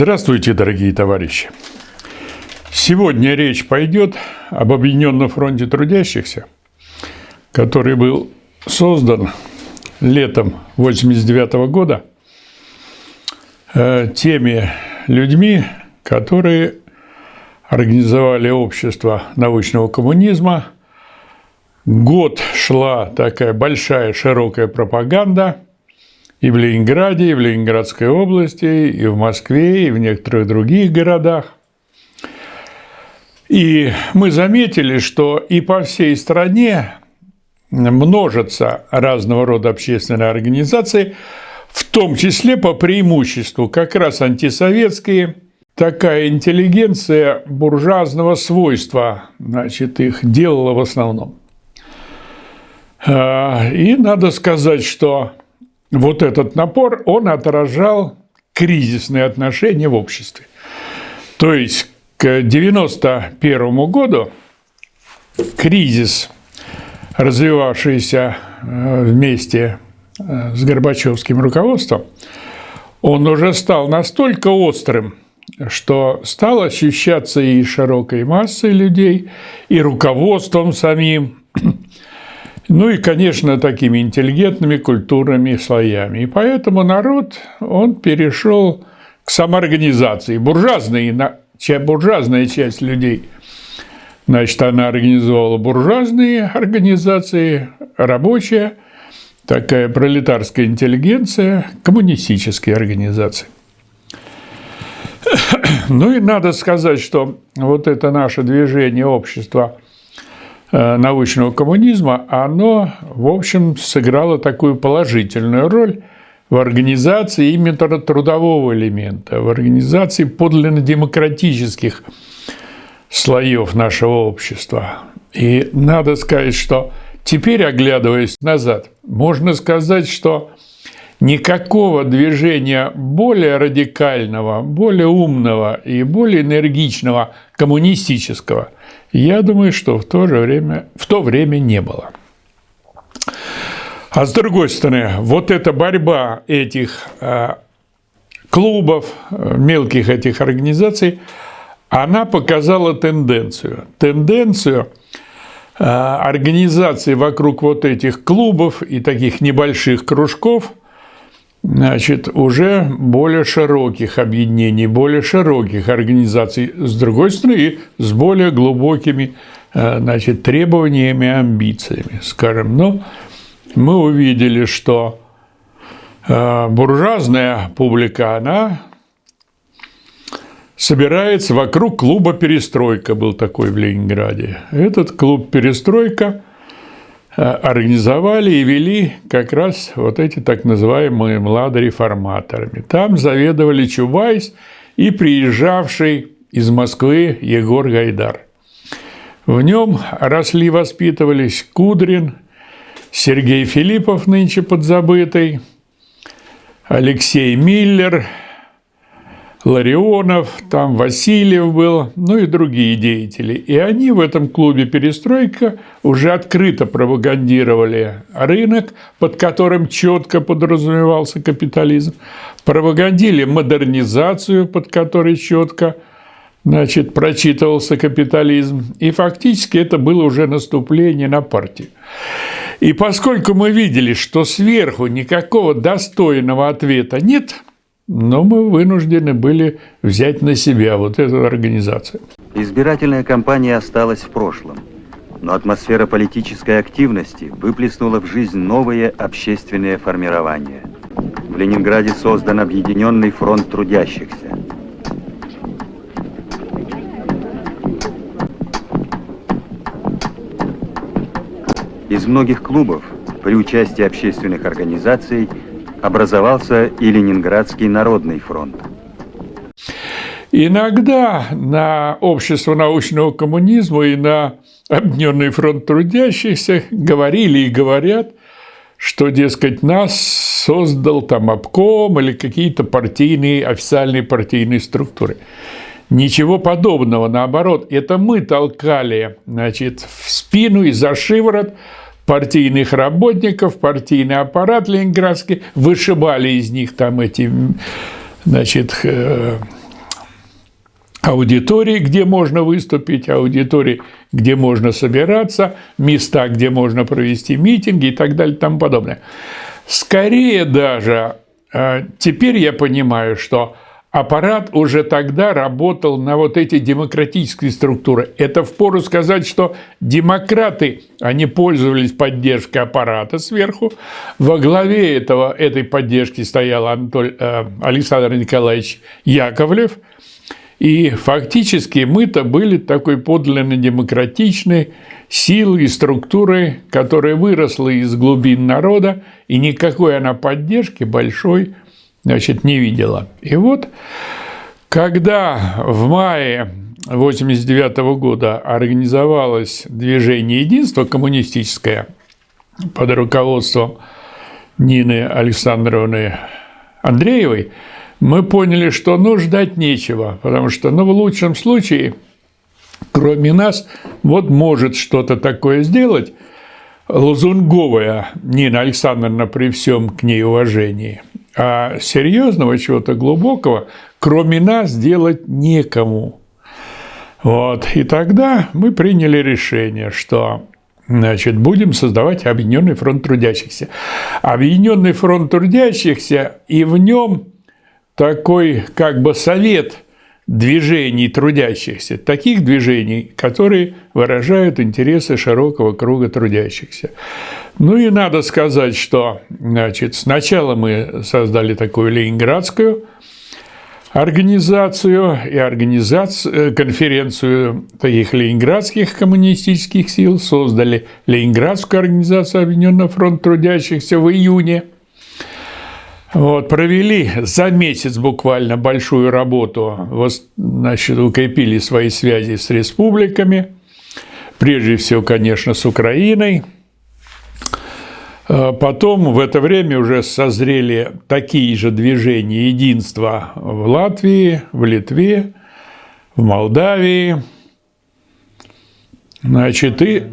Здравствуйте, дорогие товарищи! Сегодня речь пойдет об Объединенном фронте трудящихся, который был создан летом 1989 года э, теми людьми, которые организовали общество научного коммунизма. Год шла такая большая широкая пропаганда – и в Ленинграде, и в Ленинградской области, и в Москве, и в некоторых других городах. И мы заметили, что и по всей стране множатся разного рода общественные организации, в том числе по преимуществу как раз антисоветские, такая интеллигенция буржуазного свойства, значит, их делала в основном. А, и надо сказать, что вот этот напор, он отражал кризисные отношения в обществе. То есть к 1991 году кризис, развивавшийся э, вместе э, с Горбачевским руководством, он уже стал настолько острым, что стал ощущаться и широкой массой людей, и руководством самим, ну и, конечно, такими интеллигентными культурными слоями. И поэтому народ, он перешел к самоорганизации. Буржуазные, буржуазная часть людей, значит, она организовала буржуазные организации, рабочая, такая пролетарская интеллигенция, коммунистические организации. Ну и надо сказать, что вот это наше движение общества – научного коммунизма, оно, в общем, сыграло такую положительную роль в организации именно трудового элемента, в организации подлинно демократических слоев нашего общества. И надо сказать, что теперь, оглядываясь назад, можно сказать, что никакого движения более радикального, более умного и более энергичного коммунистического – я думаю, что в то же время, в то время не было. А с другой стороны, вот эта борьба этих э, клубов, э, мелких этих организаций, она показала тенденцию. Тенденцию э, организации вокруг вот этих клубов и таких небольших кружков – значит, уже более широких объединений, более широких организаций, с другой стороны, с более глубокими э, значит, требованиями амбициями, скажем. Но мы увидели, что э, буржуазная публика, она собирается вокруг клуба «Перестройка», был такой в Ленинграде. Этот клуб «Перестройка» организовали и вели как раз вот эти так называемые младореформаторами. Там заведовали Чубайс и приезжавший из Москвы Егор Гайдар. В нем росли, воспитывались Кудрин, Сергей Филиппов, нынче подзабытый, Алексей Миллер – Ларионов, там Васильев был, ну и другие деятели. И они в этом клубе «Перестройка» уже открыто пропагандировали рынок, под которым четко подразумевался капитализм, пропагандили модернизацию, под которой четко значит, прочитывался капитализм. И фактически это было уже наступление на партию. И поскольку мы видели, что сверху никакого достойного ответа нет – но мы вынуждены были взять на себя вот эту организацию. Избирательная кампания осталась в прошлом, но атмосфера политической активности выплеснула в жизнь новые общественные формирования. В Ленинграде создан Объединенный фронт трудящихся. Из многих клубов при участии общественных организаций образовался и Ленинградский народный фронт. Иногда на общество научного коммунизма и на Объединенный фронт трудящихся говорили и говорят, что, дескать, нас создал там обком или какие-то партийные, официальные партийные структуры. Ничего подобного, наоборот, это мы толкали значит, в спину и за шиворот партийных работников, партийный аппарат ленинградский, вышибали из них там эти, значит, э, аудитории, где можно выступить, аудитории, где можно собираться, места, где можно провести митинги и так далее и тому подобное. Скорее даже э, теперь я понимаю, что аппарат уже тогда работал на вот эти демократические структуры. Это впору сказать, что демократы, они пользовались поддержкой аппарата сверху. Во главе этого, этой поддержки стоял Анатоль, э, Александр Николаевич Яковлев. И фактически мы-то были такой подлинно демократичной силой и структурой, которая выросла из глубин народа, и никакой она поддержки большой значит, не видела. И вот, когда в мае 1989 года организовалось движение единства коммунистическое под руководством Нины Александровны Андреевой, мы поняли, что ну ждать нечего, потому что ну, в лучшем случае, кроме нас, вот может что-то такое сделать лозунговая Нина Александровна при всем к ней уважении – а серьезного чего-то глубокого, кроме нас, делать некому. Вот. И тогда мы приняли решение, что значит, будем создавать Объединенный фронт трудящихся. Объединенный фронт трудящихся, и в нем такой как бы совет движений трудящихся, таких движений, которые выражают интересы широкого круга трудящихся. Ну и надо сказать, что значит, сначала мы создали такую ленинградскую организацию и организацию, э, конференцию таких ленинградских коммунистических сил, создали Ленинградскую организацию Объединенного фронта трудящихся в июне. Вот, провели за месяц буквально большую работу, значит, укрепили свои связи с республиками, прежде всего, конечно, с Украиной – Э, потом в это время уже созрели такие же движения единства в Латвии, в Литве, в Молдавии. Значит, и,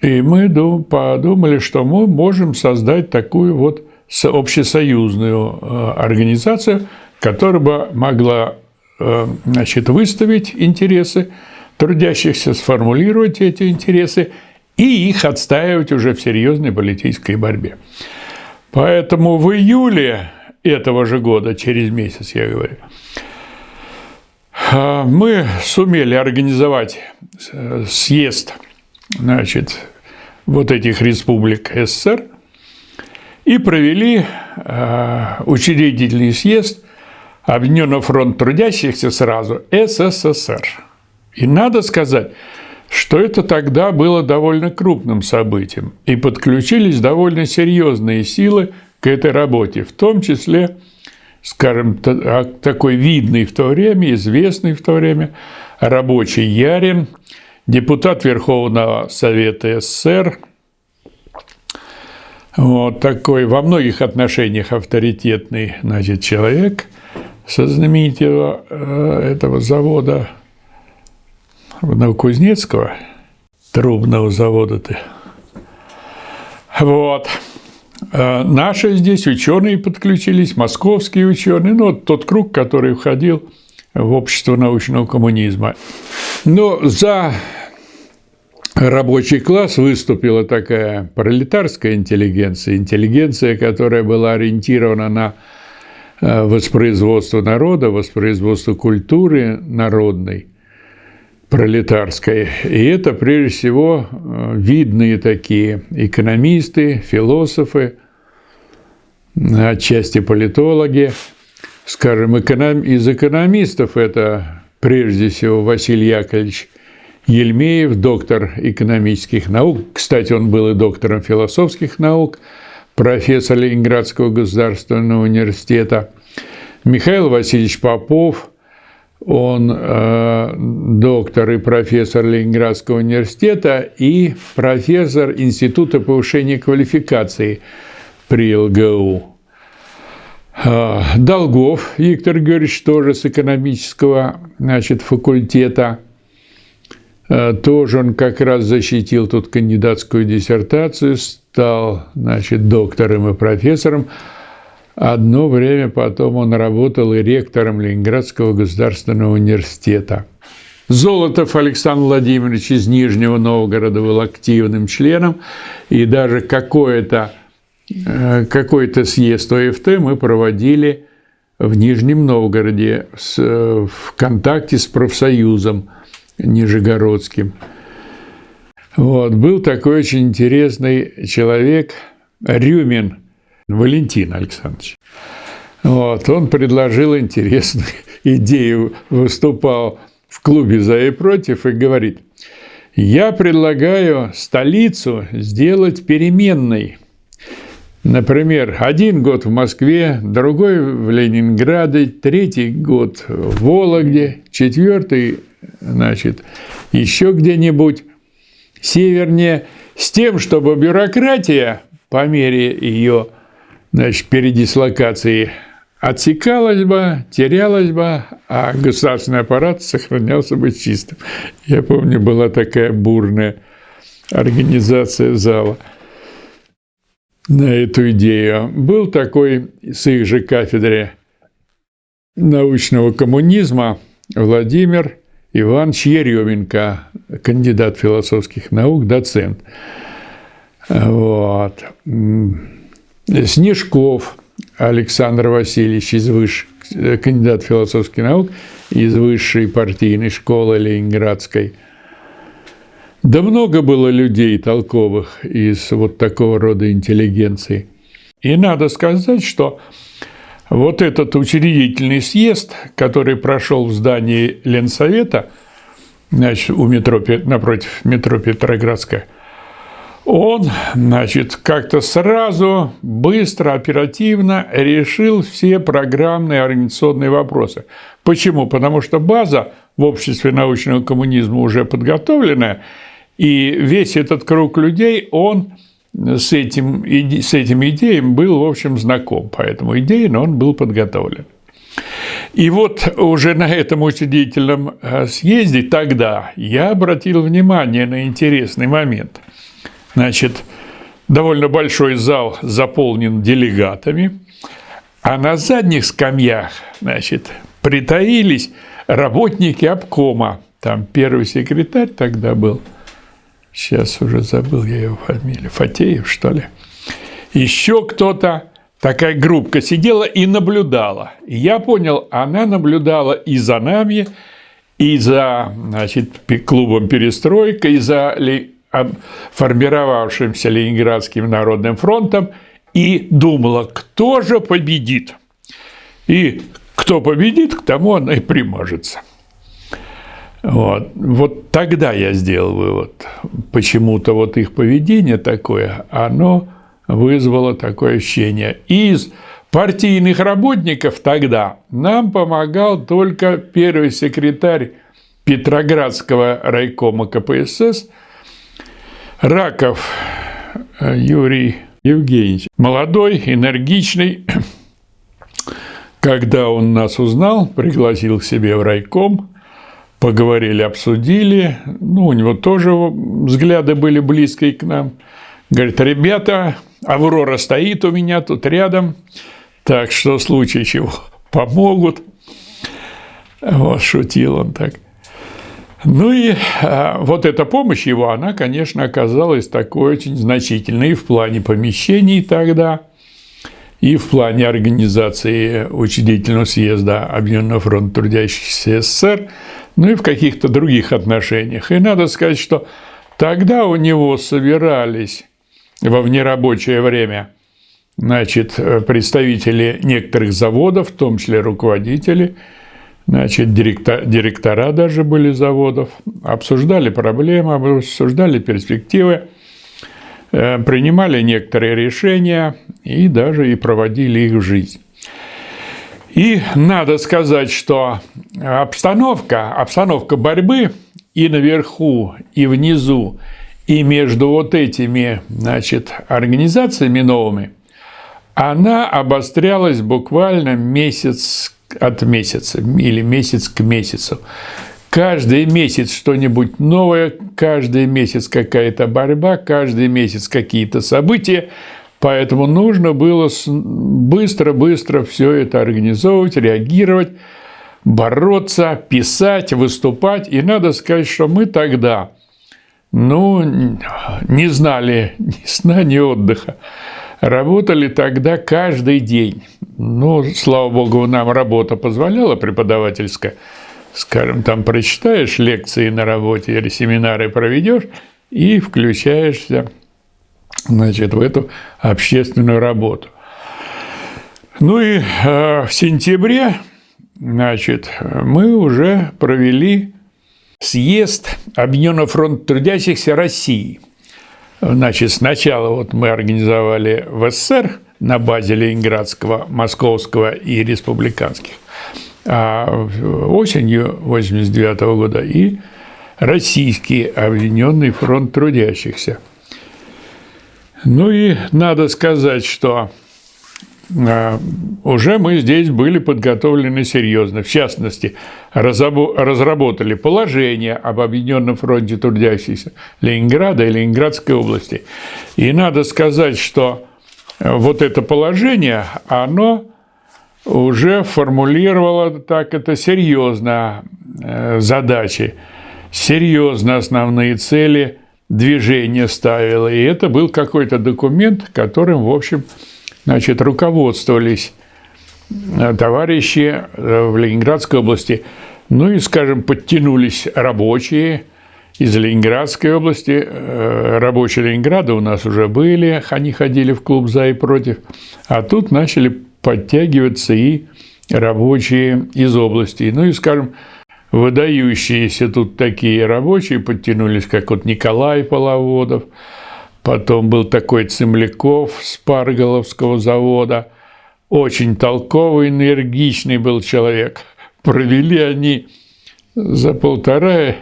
и мы подумали, что мы можем создать такую вот общесоюзную э, организацию, которая бы могла э, значит, выставить интересы трудящихся, сформулировать эти интересы и их отстаивать уже в серьезной политической борьбе. Поэтому в июле этого же года, через месяц, я говорю, а, мы сумели организовать э, съезд значит, вот этих республик СССР и провели а, учредительный съезд Объединенного фронта трудящихся сразу СССР. И надо сказать, что это тогда было довольно крупным событием, и подключились довольно серьезные силы к этой работе, в том числе, скажем, а, такой видный в то время, известный в то время рабочий Ярин, депутат Верховного Совета СССР, вот такой во многих отношениях авторитетный значит, человек со знаменитого э, этого завода – Новокузнецкого, трубного завода-то. Вот. А наши здесь ученые подключились, московские ученые, ну, вот тот круг, который входил в общество научного коммунизма. Но за рабочий класс выступила такая пролетарская интеллигенция, интеллигенция, которая была ориентирована на э, воспроизводство народа, воспроизводство культуры народной пролетарской. И это, прежде всего, э, видные такие экономисты, философы, отчасти политологи. Скажем, эконом... из экономистов это прежде всего Василий Яковлевич Ельмеев, доктор экономических наук. Кстати, он был и доктором философских наук, профессор Ленинградского государственного университета. Михаил Васильевич Попов – он э, доктор и профессор Ленинградского университета и профессор Института повышения квалификации при ЛГУ. Э, Долгов Виктор Георгиевич тоже с экономического значит, факультета. Э, тоже он как раз защитил тут кандидатскую диссертацию, стал значит, доктором и профессором. Одно время потом он работал и ректором Ленинградского государственного университета. Золотов Александр Владимирович из Нижнего Новгорода был активным членом, и даже какое-то э, какой-то съезд ОФТ мы проводили в Нижнем Новгороде в контакте с профсоюзом Нижегородским. Вот. Был такой очень интересный человек Рюмин Валентин Александрович. Вот. Он предложил интересную идею, выступал в клубе «За и против» и говорит, «Я предлагаю столицу сделать переменной. Например, один год в Москве, другой в Ленинграде, третий год в Вологде, четвертый, значит, еще где-нибудь севернее, с тем, чтобы бюрократия по мере ее значит, передислокации отсекалась бы, терялась бы, а государственный аппарат сохранялся бы чистым. Я помню, была такая бурная организация зала на эту идею. Был такой с их же кафедры научного коммунизма Владимир Иванович Еременко, кандидат философских наук, доцент. Вот. Снежков Александр Васильевич из выш... кандидат философских наук из высшей партийной школы Ленинградской. Да много было людей толковых из вот такого рода интеллигенции. И надо сказать, что вот этот учредительный съезд, который прошел в здании Ленсовета, значит, у метро, напротив метро Петроградская, он, значит, как-то сразу, быстро, оперативно решил все программные организационные вопросы. Почему? Потому что база в обществе научного коммунизма уже подготовленная, и весь этот круг людей, он с этим, с этим идеям был, в общем, знаком, поэтому идейно он был подготовлен. И вот уже на этом учредительном э, съезде тогда я обратил внимание на интересный момент. Значит, довольно большой зал заполнен делегатами, а на задних скамьях, значит, притаились работники обкома. Там первый секретарь тогда был – Сейчас уже забыл я его фамилию. Фатеев, что ли? Еще кто-то, такая группка сидела и наблюдала. И я понял, она наблюдала и за нами, и за значит, клубом «Перестройка», и за формировавшимся Ленинградским народным фронтом, и думала, кто же победит. И кто победит, к тому она и примажется. Вот. вот тогда я сделал вывод. Почему-то вот их поведение такое, оно вызвало такое ощущение. Из партийных работников тогда нам помогал только первый секретарь Петроградского райкома КПСС Раков Юрий Евгеньевич. Молодой, энергичный. Когда он нас узнал, пригласил к себе в райком – поговорили, обсудили. Ну, у него тоже взгляды были близкие к нам. Говорит, ребята, Аврора стоит у меня тут рядом, так что в случае чего помогут. Вот, шутил он так. Ну и а, вот эта помощь его, она, конечно, оказалась такой очень значительной и в плане помещений тогда, и в плане организации учредительного съезда Объединенного фронта трудящихся СССР – ну и в каких-то других отношениях. И надо сказать, что тогда у него собирались во внерабочее время значит, представители некоторых заводов, в том числе руководители, значит, директора, директора даже были заводов, обсуждали проблемы, обсуждали перспективы, э, принимали некоторые решения и даже и проводили их жизнь. И надо сказать, что обстановка, обстановка борьбы и наверху, и внизу, и между вот этими значит, организациями новыми, она обострялась буквально месяц от месяца или месяц к месяцу. Каждый месяц что-нибудь новое, каждый месяц какая-то борьба, каждый месяц какие-то события. Поэтому нужно было быстро-быстро все это организовывать, реагировать, бороться, писать, выступать. И надо сказать, что мы тогда, ну, не знали ни сна, ни отдыха. Работали тогда каждый день. Ну, слава богу, нам работа позволяла преподавательская. Скажем, там прочитаешь лекции на работе или семинары проведешь и включаешься значит, в эту общественную работу. Ну и э, в сентябре значит, мы уже провели съезд Объединенного фронта трудящихся России. Значит, сначала вот мы организовали в СССР на базе Ленинградского, Московского и республиканских, а осенью 89 года и Российский Объединенный фронт трудящихся – ну и надо сказать, что а, уже мы здесь были подготовлены серьезно. В частности, разработали положение об Объединенном фронте трудящихся Ленинграда и Ленинградской области. И надо сказать, что вот это положение, оно уже формулировало так это серьезно э, задачи, серьезно основные цели – движение ставила. И это был какой-то документ, которым, в общем, значит, руководствовались э, товарищи э, в Ленинградской области. Ну и, скажем, подтянулись рабочие из Ленинградской области. Э, рабочие Ленинграда у нас уже были, они ходили в клуб «За и против». А тут начали подтягиваться и рабочие из области. Ну и, скажем, выдающиеся тут такие рабочие подтянулись, как вот Николай Половодов, потом был такой Цемляков с Парголовского завода, очень толковый, энергичный был человек. Провели они за полтора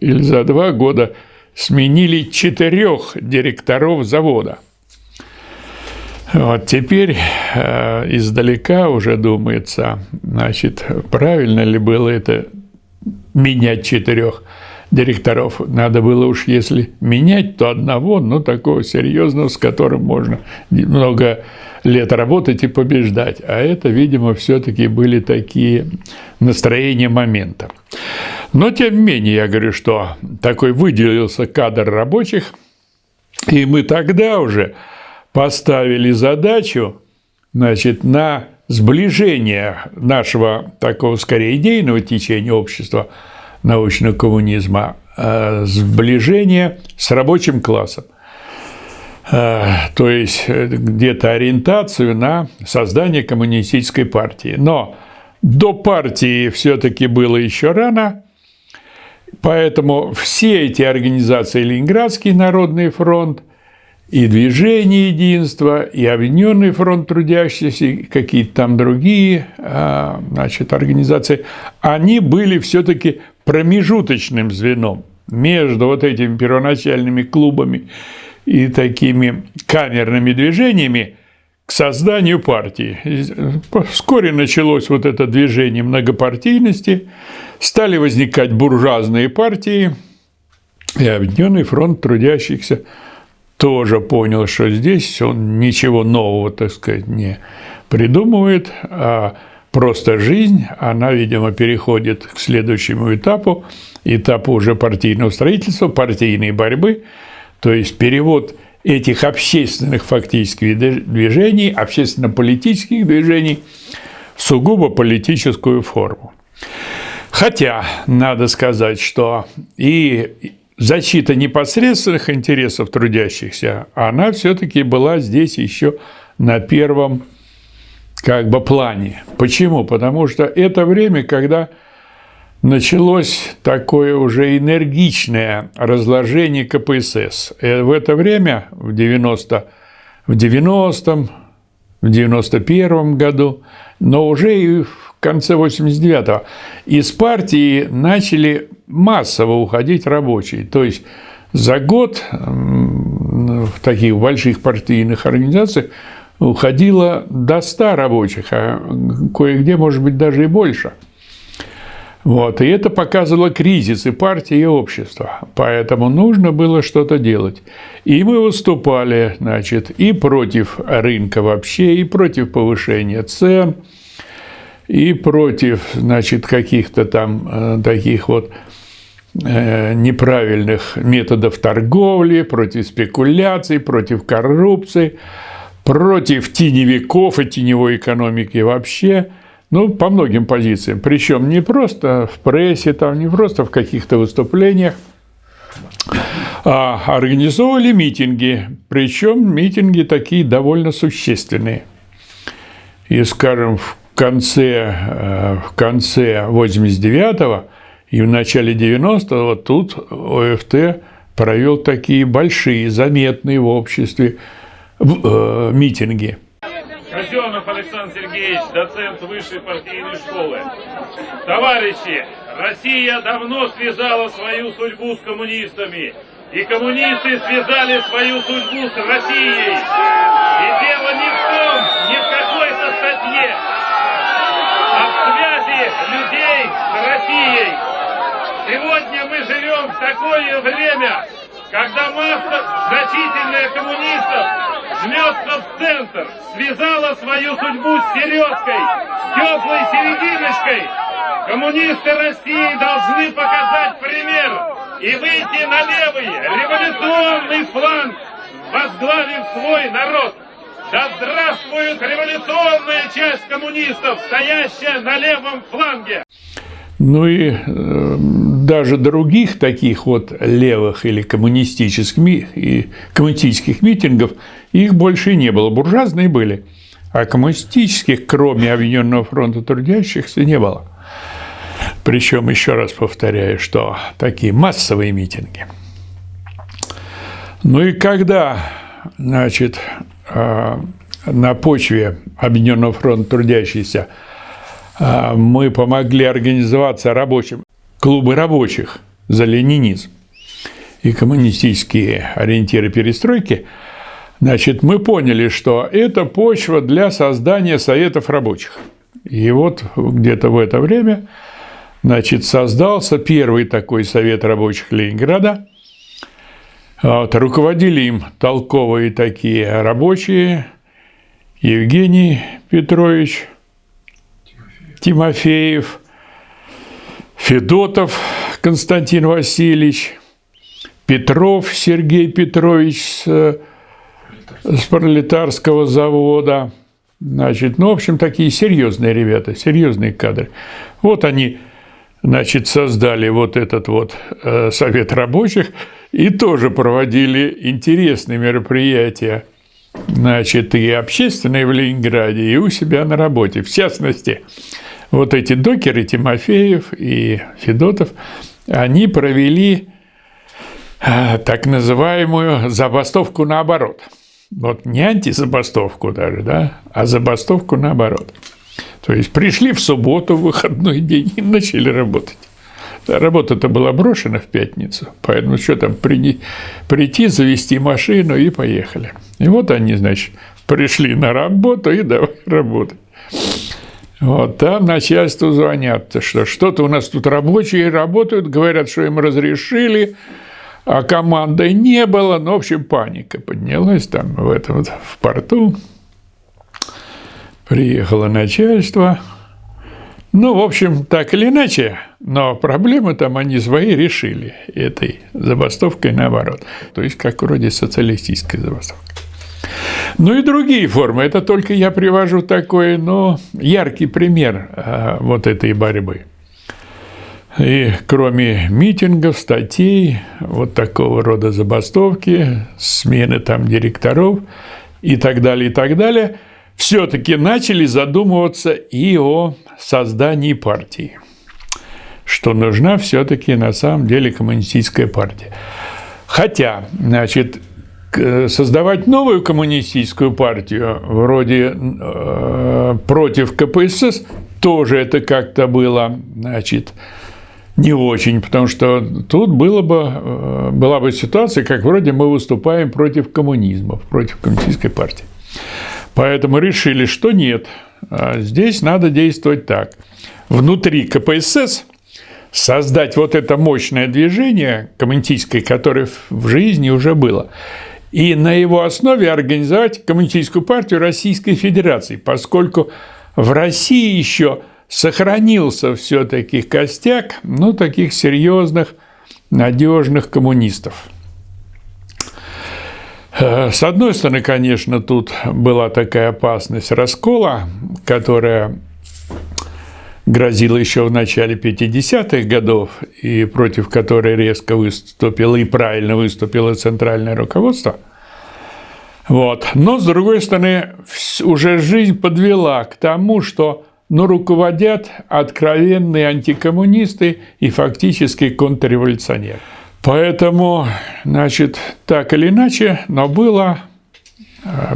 или за два года сменили четырех директоров завода. Вот теперь э, издалека уже думается, значит, правильно ли было это менять четырех директоров. Надо было уж, если менять, то одного, но такого серьезного, с которым можно много лет работать и побеждать. А это, видимо, все-таки были такие настроения момента. Но, тем не менее, я говорю, что такой выделился кадр рабочих, и мы тогда уже поставили задачу значит, на сближение нашего такого скорее идейного течения общества научного коммунизма, э, сближение с рабочим классом. Э, то есть э, где-то ориентацию на создание коммунистической партии. Но до партии все-таки было еще рано, поэтому все эти организации Ленинградский народный фронт, и Движение Единства, и Объединенный фронт трудящихся, и какие-то там другие а, значит, организации, они были все-таки промежуточным звеном между вот этими первоначальными клубами и такими камерными движениями к созданию партии. Вскоре началось вот это движение многопартийности, стали возникать буржуазные партии, и Объединенный фронт трудящихся – тоже понял, что здесь он ничего нового, так сказать, не придумывает, а просто жизнь, она, видимо, переходит к следующему этапу, этапу уже партийного строительства, партийной борьбы, то есть перевод этих общественных фактических движений, общественно-политических движений в сугубо политическую форму. Хотя, надо сказать, что и защита непосредственных интересов трудящихся, она все-таки была здесь еще на первом как бы плане. Почему? Потому что это время, когда началось такое уже энергичное разложение КПСС. И в это время, в 90 в 90-м, в 91 году, но уже и в конце 89-го из партии начали массово уходить рабочие. То есть за год в таких больших партийных организациях уходило до 100 рабочих, а кое-где, может быть, даже и больше. Вот, и это показывало кризис и партии, и общества. Поэтому нужно было что-то делать. И мы выступали, значит, и против рынка вообще, и против повышения цен, и против, значит, каких-то там э, таких вот неправильных методов торговли, против спекуляций, против коррупции, против теневиков и теневой экономики вообще – ну, по многим позициям. Причем не просто в прессе, там, не просто в каких-то выступлениях, а организовывали митинги. Причем митинги такие довольно существенные. И, скажем, в конце, э, в конце 89-го и в начале 90-го тут ОФТ провел такие большие, заметные в обществе э, митинги – Казенов Александр Сергеевич, доцент высшей партийной школы. Товарищи, Россия давно связала свою судьбу с коммунистами. И коммунисты связали свою судьбу с Россией. И дело не в том, не в какой-то статье, а в связи людей с Россией. Сегодня мы живем в такое время, когда масса значительная коммунистов жмется в центр, связала свою судьбу с середкой, с теплой серединочкой. Коммунисты России должны показать пример и выйти на левый революционный фланг, возглавив свой народ. Да здравствует революционная часть коммунистов, стоящая на левом фланге! Ну и э, даже других таких вот левых или коммунистических, и коммунистических митингов их больше не было. Буржуазные были, а коммунистических, кроме Объединенного фронта трудящихся, не было. Причем, еще раз повторяю, что такие массовые митинги. Ну и когда, значит, э, на почве Объединенного фронта трудящихся мы помогли организоваться рабочим клубы рабочих за ленинизм и коммунистические ориентиры перестройки, значит, мы поняли, что это почва для создания советов рабочих. И вот где-то в это время значит, создался первый такой совет рабочих Ленинграда. Вот, руководили им толковые такие рабочие Евгений Петрович Тимофеев, Федотов Константин Васильевич, Петров Сергей Петрович с, с пролетарского завода. Значит, ну, в общем, такие серьезные ребята, серьезные кадры. Вот они, значит, создали вот этот вот э, совет рабочих и тоже проводили интересные мероприятия, значит, и общественные в Ленинграде, и у себя на работе. В частности, вот эти докеры, Тимофеев и Федотов, они провели э, так называемую забастовку наоборот. Вот не антизабастовку даже, да, а забастовку наоборот. То есть пришли в субботу, выходной день и начали работать. Работа-то была брошена в пятницу, поэтому что там, прийти, завести машину и поехали. И вот они, значит, пришли на работу и давай работать. Вот там начальству звонят, что что-то у нас тут рабочие работают, говорят, что им разрешили, а команды не было. Ну, в общем, паника поднялась там в этом в порту. Приехало начальство. Ну, в общем, так или иначе, но проблемы там они свои решили этой забастовкой наоборот. То есть, как вроде социалистической забастовки. Ну и другие формы. Это только я привожу такой, ну, яркий пример а, вот этой борьбы. И кроме митингов, статей, вот такого рода забастовки, смены там директоров и так далее, и так далее, все-таки начали задумываться и о создании партии, что нужна все-таки на самом деле коммунистическая партия. Хотя, значит, создавать новую коммунистическую партию вроде э, против КПСС тоже это как-то было, значит, не очень, потому что тут было бы, э, была бы ситуация, как вроде мы выступаем против коммунизма, против коммунистической партии. Поэтому решили, что нет, а здесь надо действовать так. Внутри КПСС создать вот это мощное движение коммунистическое, которое в жизни уже было, и на его основе организовать Коммунистическую партию Российской Федерации, поскольку в России еще сохранился все-таки костяк, ну, таких серьезных, надежных коммунистов. Э, с одной стороны, конечно, тут была такая опасность раскола, которая грозила еще в начале 50-х годов, и против которой резко выступило и правильно выступило центральное руководство. Вот. Но, с другой стороны, уже жизнь подвела к тому, что ну, руководят откровенные антикоммунисты и фактически контрреволюционеры. Поэтому, значит, так или иначе, но было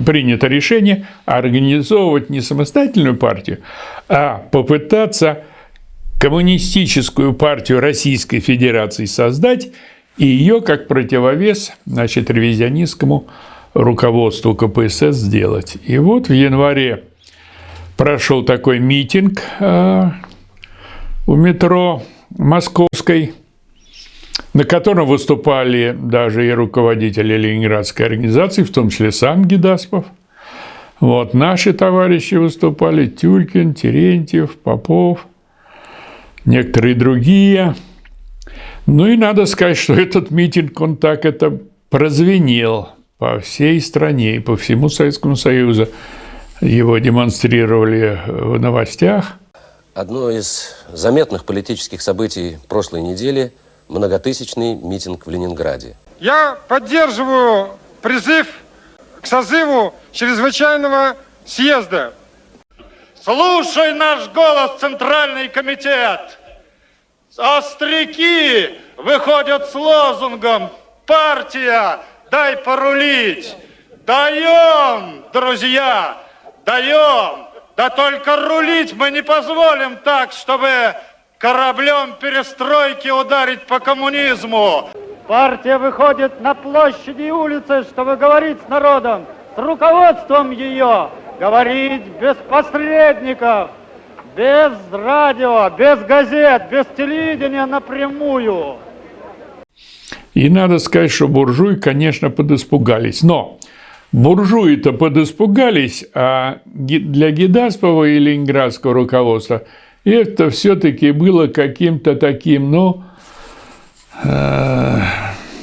принято решение организовывать не самостоятельную партию, а попытаться коммунистическую партию Российской Федерации создать и ее как противовес значит, ревизионистскому руководству КПСС сделать. И вот в январе прошел такой митинг э, у метро Московской, на котором выступали даже и руководители Ленинградской организации, в том числе сам Гедаспов. Вот, наши товарищи выступали, Тюлькин, Терентьев, Попов, некоторые другие. Ну и надо сказать, что этот митинг, он так это прозвенел по всей стране и по всему Советскому Союзу. Его демонстрировали в новостях. Одно из заметных политических событий прошлой недели – многотысячный митинг в Ленинграде. Я поддерживаю призыв к созыву чрезвычайного съезда. Слушай наш голос, Центральный комитет! Остряки выходят с лозунгом «Партия, дай порулить!» Даем, друзья, даем! Да только рулить мы не позволим так, чтобы кораблем перестройки ударить по коммунизму. Партия выходит на площади и улицы, чтобы говорить с народом, с руководством ее, говорить без посредников, без радио, без газет, без телевидения напрямую. И надо сказать, что буржуи, конечно, подиспугались. Но буржуи-то подиспугались, а для Гедаспова и ленинградского руководства – это все-таки было каким-то таким, ну, э,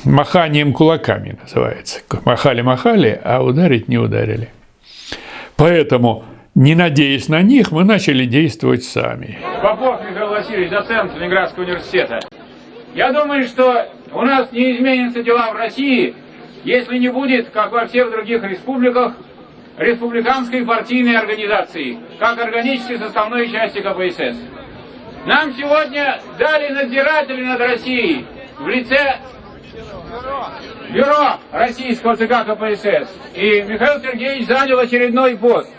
маханием кулаками называется. Махали-махали, а ударить не ударили. Поэтому, не надеясь на них, мы начали действовать сами. Попов Михаил Васильевич, доцент Ленинградского университета. Я думаю, что у нас не изменятся дела в России, если не будет, как во всех других республиках, республиканской партийной организации, как органической составной части КПСС. Нам сегодня дали надзиратели над Россией в лице бюро российского ЦК КПСС. И Михаил Сергеевич занял очередной пост.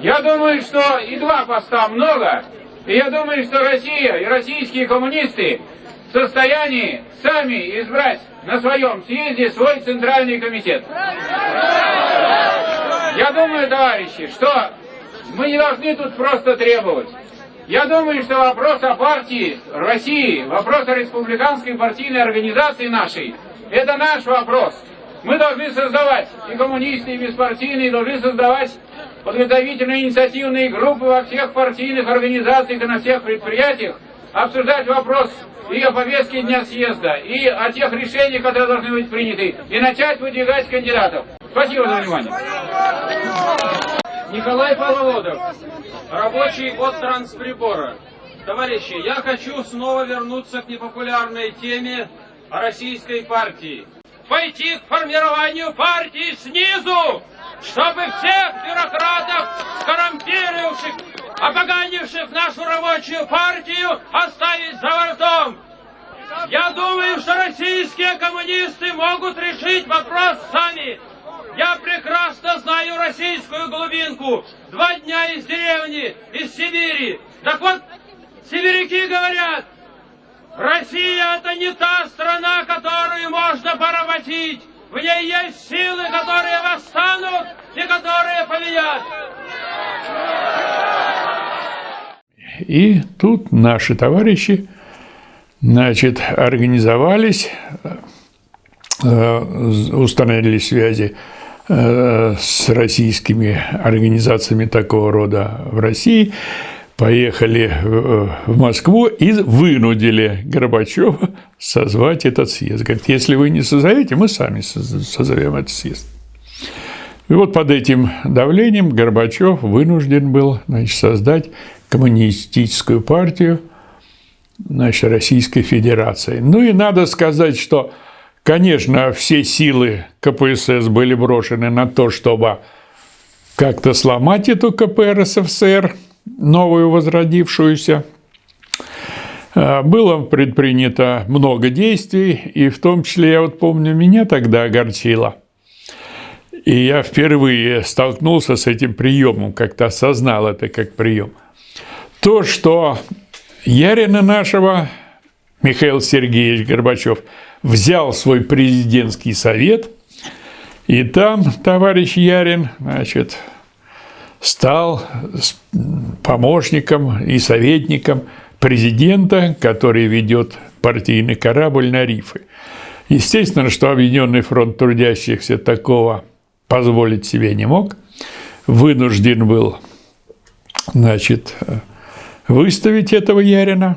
Я думаю, что и два поста много, и я думаю, что Россия и российские коммунисты в состоянии сами избрать на своем съезде свой центральный комитет. Я думаю, товарищи, что мы не должны тут просто требовать. Я думаю, что вопрос о партии России, вопрос о республиканской партийной организации нашей, это наш вопрос. Мы должны создавать, и коммунисты, и беспартийные, должны создавать подготовительные инициативные группы во всех партийных организациях и на всех предприятиях, обсуждать вопрос и о повестке дня съезда, и о тех решениях, которые должны быть приняты, и начать выдвигать кандидатов. Спасибо за внимание. Николай Половодов, рабочий от трансприбора. Товарищи, я хочу снова вернуться к непопулярной теме российской партии. Пойти к формированию партии снизу, чтобы всех бюрократов, скоррумпировавших, опоганивших нашу рабочую партию, оставить за бортом. Я думаю, что российские коммунисты могут решить вопрос сами. Я прекрасно знаю российскую глубинку. Два дня из деревни, из Сибири. Так вот, сибиряки говорят, Россия это не та страна, которую можно поработить. В ней есть силы, которые восстанут и которые победят. И тут наши товарищи значит, организовались, установили связи с российскими организациями такого рода в России – поехали э, в Москву и вынудили Горбачева созвать этот съезд. Говорит, если вы не созовете, мы сами созовем этот съезд. И вот под этим давлением Горбачев вынужден был значит, создать коммунистическую партию значит, Российской Федерации. Ну и надо сказать, что, конечно, все силы КПСС были брошены на то, чтобы как-то сломать эту КПРСФСР – новую возродившуюся. Э, было предпринято много действий, и в том числе, я вот помню, меня тогда огорчило. И я впервые столкнулся с этим приемом, как-то осознал это как прием. То, что Ярина нашего, Михаил Сергеевич Горбачев, взял свой президентский совет, и там товарищ Ярин, значит, стал помощником и советником президента, который ведет партийный корабль на рифы. Естественно, что Объединенный фронт трудящихся такого позволить себе не мог, вынужден был значит, выставить этого Ярина,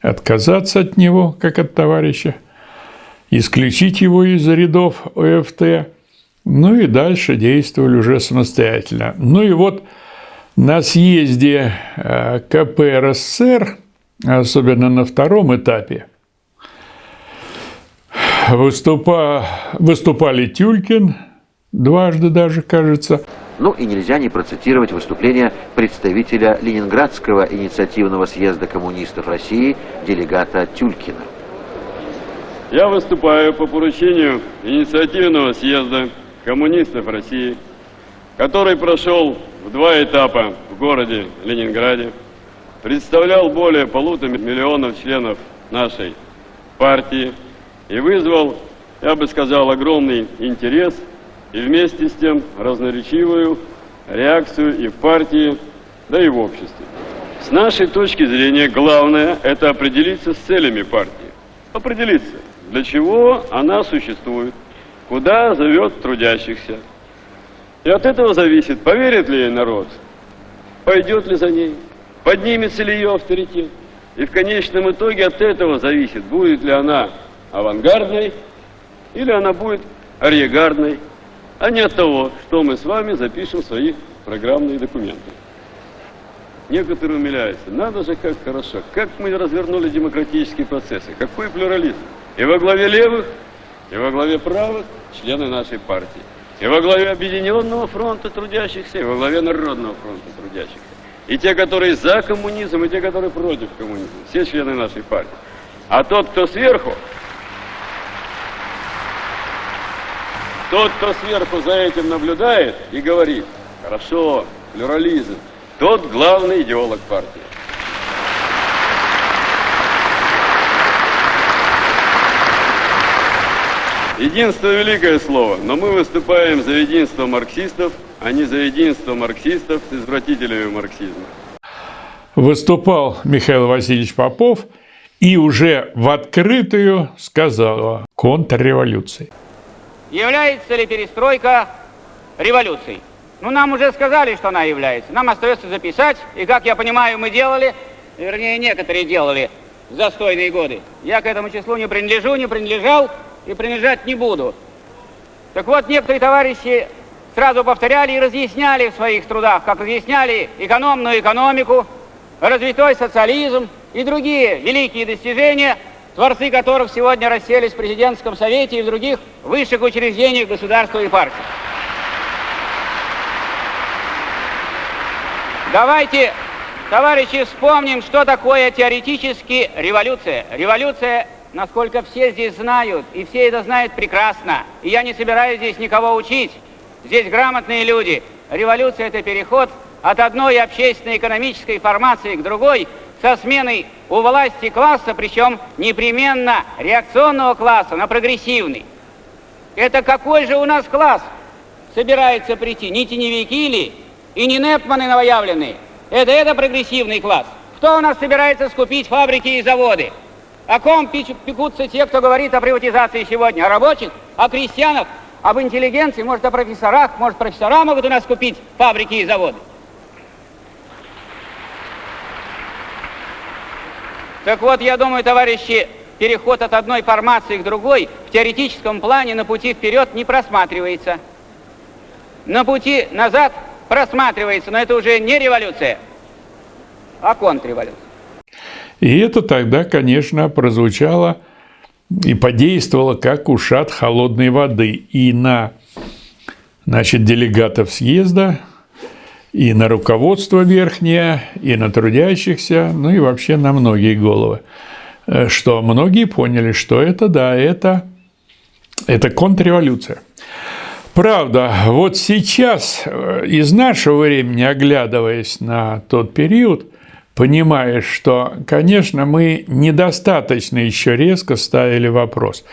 отказаться от него, как от товарища, исключить его из рядов ОФТ – ну и дальше действовали уже самостоятельно. Ну и вот на съезде э, КП РСФСР, особенно на втором этапе, выступа... выступали Тюлькин, дважды даже, кажется. Ну и нельзя не процитировать выступление представителя Ленинградского инициативного съезда коммунистов России, делегата Тюлькина. Я выступаю по поручению инициативного съезда коммунистов России, который прошел в два этапа в городе Ленинграде, представлял более полутора миллионов членов нашей партии и вызвал, я бы сказал, огромный интерес и вместе с тем разноречивую реакцию и в партии, да и в обществе. С нашей точки зрения главное – это определиться с целями партии. Определиться, для чего она существует, куда зовет трудящихся. И от этого зависит, поверит ли ей народ, пойдет ли за ней, поднимется ли ее авторитет. И в конечном итоге от этого зависит, будет ли она авангардной или она будет арьегардной, а не от того, что мы с вами запишем в свои программные документы. Некоторые умиляются. Надо же, как хорошо. Как мы развернули демократические процессы. Какой плюрализм. И во главе левых, и во главе правых члены нашей партии. И во главе Объединенного фронта трудящихся, и во главе Народного фронта трудящихся. И те, которые за коммунизм, и те, которые против коммунизма. Все члены нашей партии. А тот, кто сверху, тот, кто сверху за этим наблюдает и говорит, хорошо, плюрализм, тот главный идеолог партии. Единство – великое слово, но мы выступаем за единство марксистов, а не за единство марксистов с извратителями марксизма. Выступал Михаил Васильевич Попов и уже в открытую сказал о контрреволюции. Является ли перестройка революцией? Ну, нам уже сказали, что она является. Нам остается записать, и, как я понимаю, мы делали, вернее, некоторые делали застойные годы. Я к этому числу не принадлежу, не принадлежал, и принижать не буду. Так вот, некоторые товарищи сразу повторяли и разъясняли в своих трудах, как разъясняли экономную экономику, развитой социализм и другие великие достижения, творцы которых сегодня расселись в президентском совете и в других высших учреждениях государства и партии. Давайте, товарищи, вспомним, что такое теоретически революция. Революция насколько все здесь знают, и все это знают прекрасно. И я не собираюсь здесь никого учить. Здесь грамотные люди. Революция – это переход от одной общественной экономической формации к другой со сменой у власти класса, причем непременно реакционного класса на прогрессивный. Это какой же у нас класс собирается прийти? Не теневики ли? И не Непманы новоявленные. Это, это прогрессивный класс. Кто у нас собирается скупить фабрики и заводы? О ком пекутся те, кто говорит о приватизации сегодня? О рабочих? О крестьянах? Об интеллигенции? Может, о профессорах? Может, профессора могут у нас купить фабрики и заводы? Так вот, я думаю, товарищи, переход от одной формации к другой в теоретическом плане на пути вперед не просматривается. На пути назад просматривается, но это уже не революция, а контрреволюция. И это тогда, конечно, прозвучало и подействовало как ушат холодной воды и на значит, делегатов съезда, и на руководство верхнее, и на трудящихся, ну и вообще на многие головы. Э, что многие поняли, что это, да, это, это контрреволюция. Правда, вот сейчас, э, из нашего времени, оглядываясь на тот период, понимаешь, что, конечно, мы недостаточно еще резко ставили вопрос.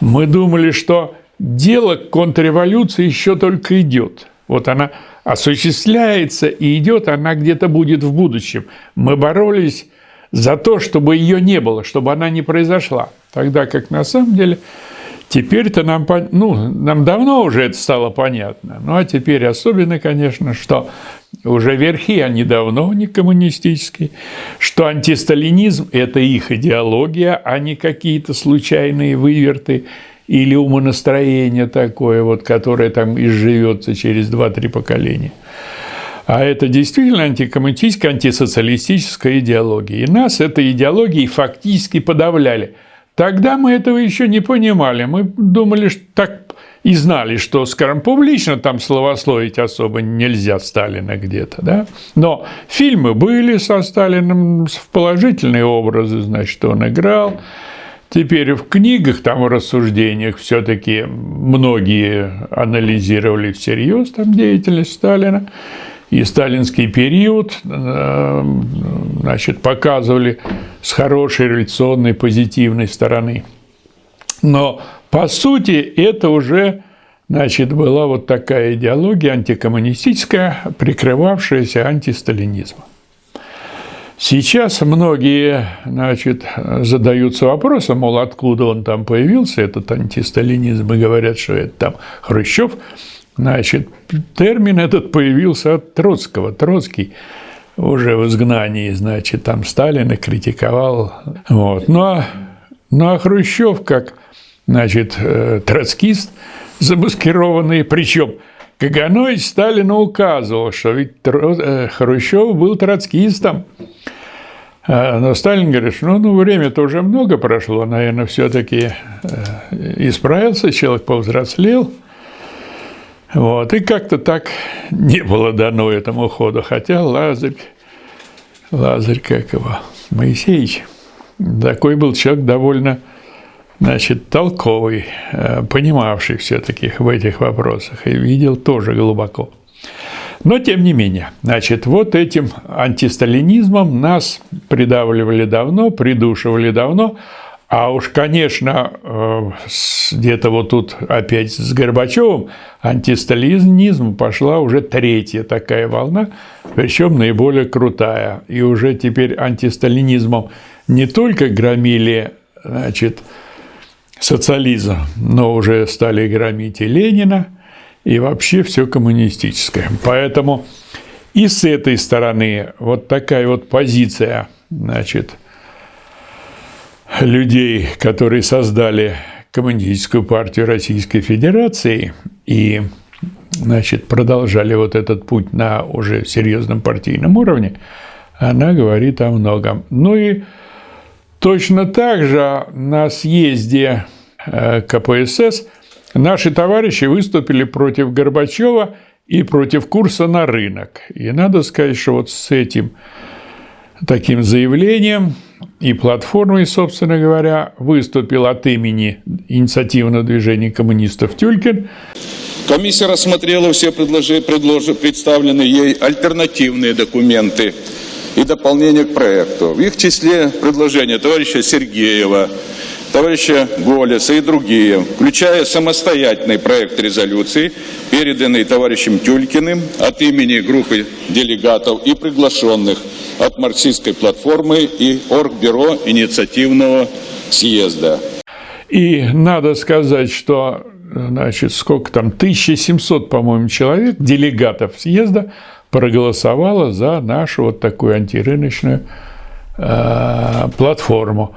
Мы думали, что дело контрреволюции еще только идет. Вот она осуществляется и идет, она где-то будет в будущем. Мы боролись за то, чтобы ее не было, чтобы она не произошла. Тогда как на самом деле Теперь-то нам, ну, нам давно уже это стало понятно. Ну, а теперь особенно, конечно, что уже верхи, они давно не коммунистические, что антисталинизм – это их идеология, а не какие-то случайные выверты или умонастроение такое, вот, которое там изживется через 2-3 поколения. А это действительно антикоммунистическая, антисоциалистическая идеология. И нас этой идеологией фактически подавляли – Тогда мы этого еще не понимали. Мы думали, что так и знали, что, скажем, публично там словословить особо нельзя Сталина где-то, да? Но фильмы были со Сталиным, в положительные образы, значит, он играл. Теперь в книгах, там в рассуждениях все-таки многие анализировали всерьез там деятельность Сталина и сталинский период э, значит, показывали с хорошей революционной позитивной стороны. Но по сути это уже значит, была вот такая идеология антикоммунистическая, прикрывавшаяся антисталинизмом. Сейчас многие значит, задаются вопросом, мол, откуда он там появился, этот антисталинизм, и говорят, что это там Хрущев – Значит, термин этот появился от Троцкого. Троцкий уже в изгнании, значит, там Сталина критиковал. Вот. Ну, а, ну, а Хрущев, как, значит, э, троцкист замаскированный, причем Каганович Сталину указывал, что ведь э, Хрущев был троцкистом. А, но Сталин говорит, ну, ну время-то уже много прошло, наверное, все-таки э, исправился, человек повзрослел – вот, и как-то так не было дано этому ходу, хотя Лазарь, Лазарь, как его, Моисеевич, такой был человек довольно, значит, толковый, э, понимавший все-таки в этих вопросах и видел тоже глубоко. Но тем не менее, значит, вот этим антисталинизмом нас придавливали давно, придушивали давно, а уж, конечно, э, где-то вот тут опять с Горбачевым антисталинизм пошла уже третья такая волна, причем наиболее крутая. И уже теперь антисталинизмом не только громили значит, социализм, но уже стали громить и Ленина, и вообще все коммунистическое. Поэтому и с этой стороны вот такая вот позиция, значит, людей, которые создали Коммунистическую партию Российской Федерации и значит, продолжали вот этот путь на уже серьезном партийном уровне, она говорит о многом. Ну и точно так же на съезде э, КПСС наши товарищи выступили против Горбачева и против курса на рынок. И надо сказать, что вот с этим таким заявлением и платформой, собственно говоря, выступил от имени инициативного движения коммунистов Тюлькин. Комиссия рассмотрела все предложи, предложи, представленные ей альтернативные документы и дополнения к проекту. В их числе предложения товарища Сергеева, товарища Голеса и другие, включая самостоятельный проект резолюции, переданный товарищем Тюлькиным от имени группы делегатов и приглашенных от марксистской платформы и Оргбюро инициативного съезда. И надо сказать, что значит, сколько там, 1700, по-моему, человек, делегатов съезда, проголосовало за нашу вот такую антирыночную э, платформу.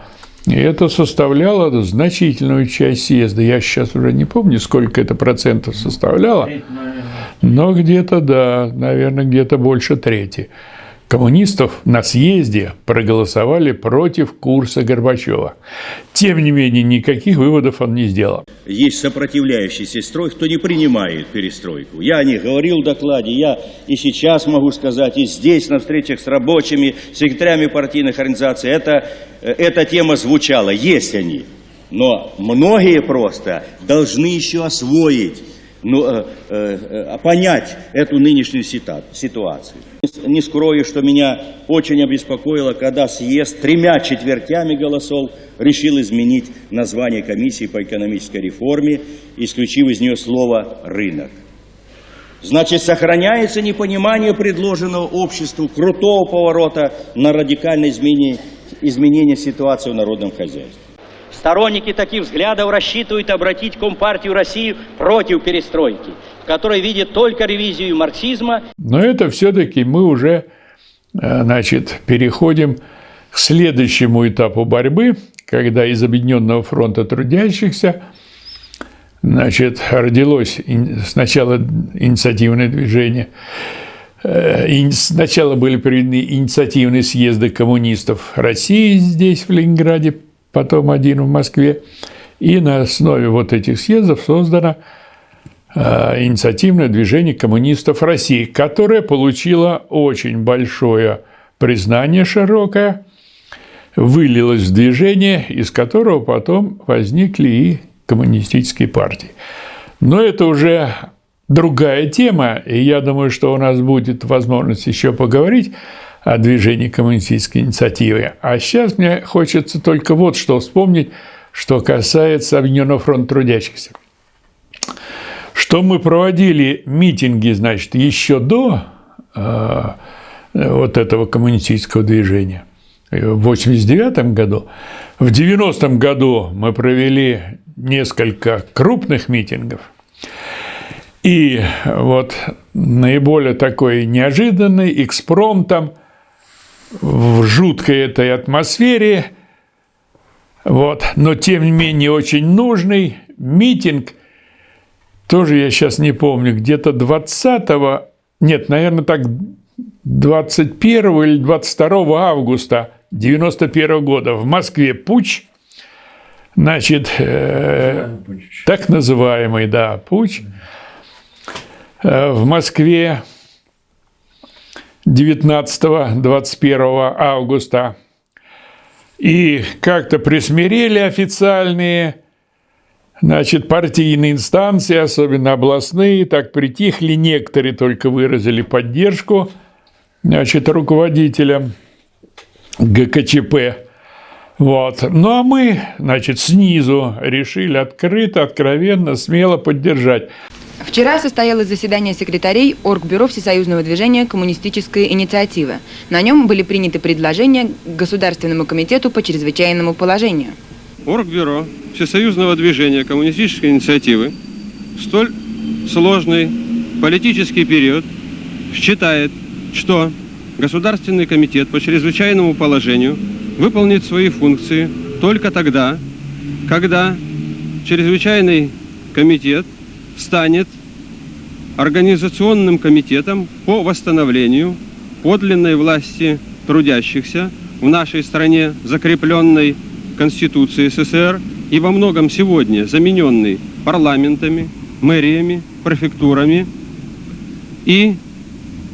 И это составляло значительную часть съезда. Я сейчас уже не помню, сколько это процентов составляло, но где-то, да, наверное, где-то больше трети коммунистов на съезде проголосовали против курса Горбачева. Тем не менее, никаких выводов он не сделал. Есть сопротивляющийся строй, кто не принимает перестройку. Я них говорил в докладе, я и сейчас могу сказать, и здесь на встречах с рабочими, секретарями партийных организаций, это, э, эта тема звучала, есть они. Но многие просто должны еще освоить ну, э, э, понять эту нынешнюю ситуацию. Не скрою, что меня очень обеспокоило, когда съезд тремя четвертями голосов решил изменить название комиссии по экономической реформе, исключив из нее слово «рынок». Значит, сохраняется непонимание предложенного обществу крутого поворота на радикальное изменение, изменение ситуации в народном хозяйстве. Сторонники таких взглядов рассчитывают обратить Компартию России против перестройки, в которой видят только ревизию марксизма. Но это все-таки мы уже э, значит, переходим к следующему этапу борьбы, когда из Объединенного фронта трудящихся значит, родилось сначала инициативное движение, э, Сначала были проведены инициативные съезды коммунистов России здесь, в Ленинграде, потом один в Москве. И на основе вот этих съездов создано э, инициативное движение коммунистов России, которое получило очень большое признание широкое, вылилось в движение, из которого потом возникли и коммунистические партии. Но это уже другая тема, и я думаю, что у нас будет возможность еще поговорить о движении коммунистической инициативы. А сейчас мне хочется только вот что вспомнить, что касается Объединенного фронта трудящихся. Что мы проводили митинги, значит, еще до э, вот этого коммунистического движения в 89 году. В 90 году мы провели несколько крупных митингов. И вот наиболее такой неожиданный экспромтом в жуткой этой атмосфере, вот, но тем не менее очень нужный митинг, тоже я сейчас не помню, где-то 20 нет, наверное, так 21 или 22 августа 91 года в Москве путь, значит, э, так называемый, да, путь э, в Москве 19-21 августа. И как-то присмирели официальные значит, партийные инстанции, особенно областные, так притихли, некоторые только выразили поддержку значит, руководителям ГКЧП. Вот. Ну а мы, значит, снизу решили открыто, откровенно, смело поддержать. Вчера состоялось заседание секретарей Оргбюро Всесоюзного движения «Коммунистическая инициатива». На нем были приняты предложения Государственному комитету по чрезвычайному положению. Оргбюро Всесоюзного движения «Коммунистической инициативы» в столь сложный политический период считает, что Государственный комитет по чрезвычайному положению выполнит свои функции только тогда, когда чрезвычайный комитет – станет организационным комитетом по восстановлению подлинной власти трудящихся в нашей стране, закрепленной Конституцией СССР и во многом сегодня замененной парламентами, мэриями, префектурами. И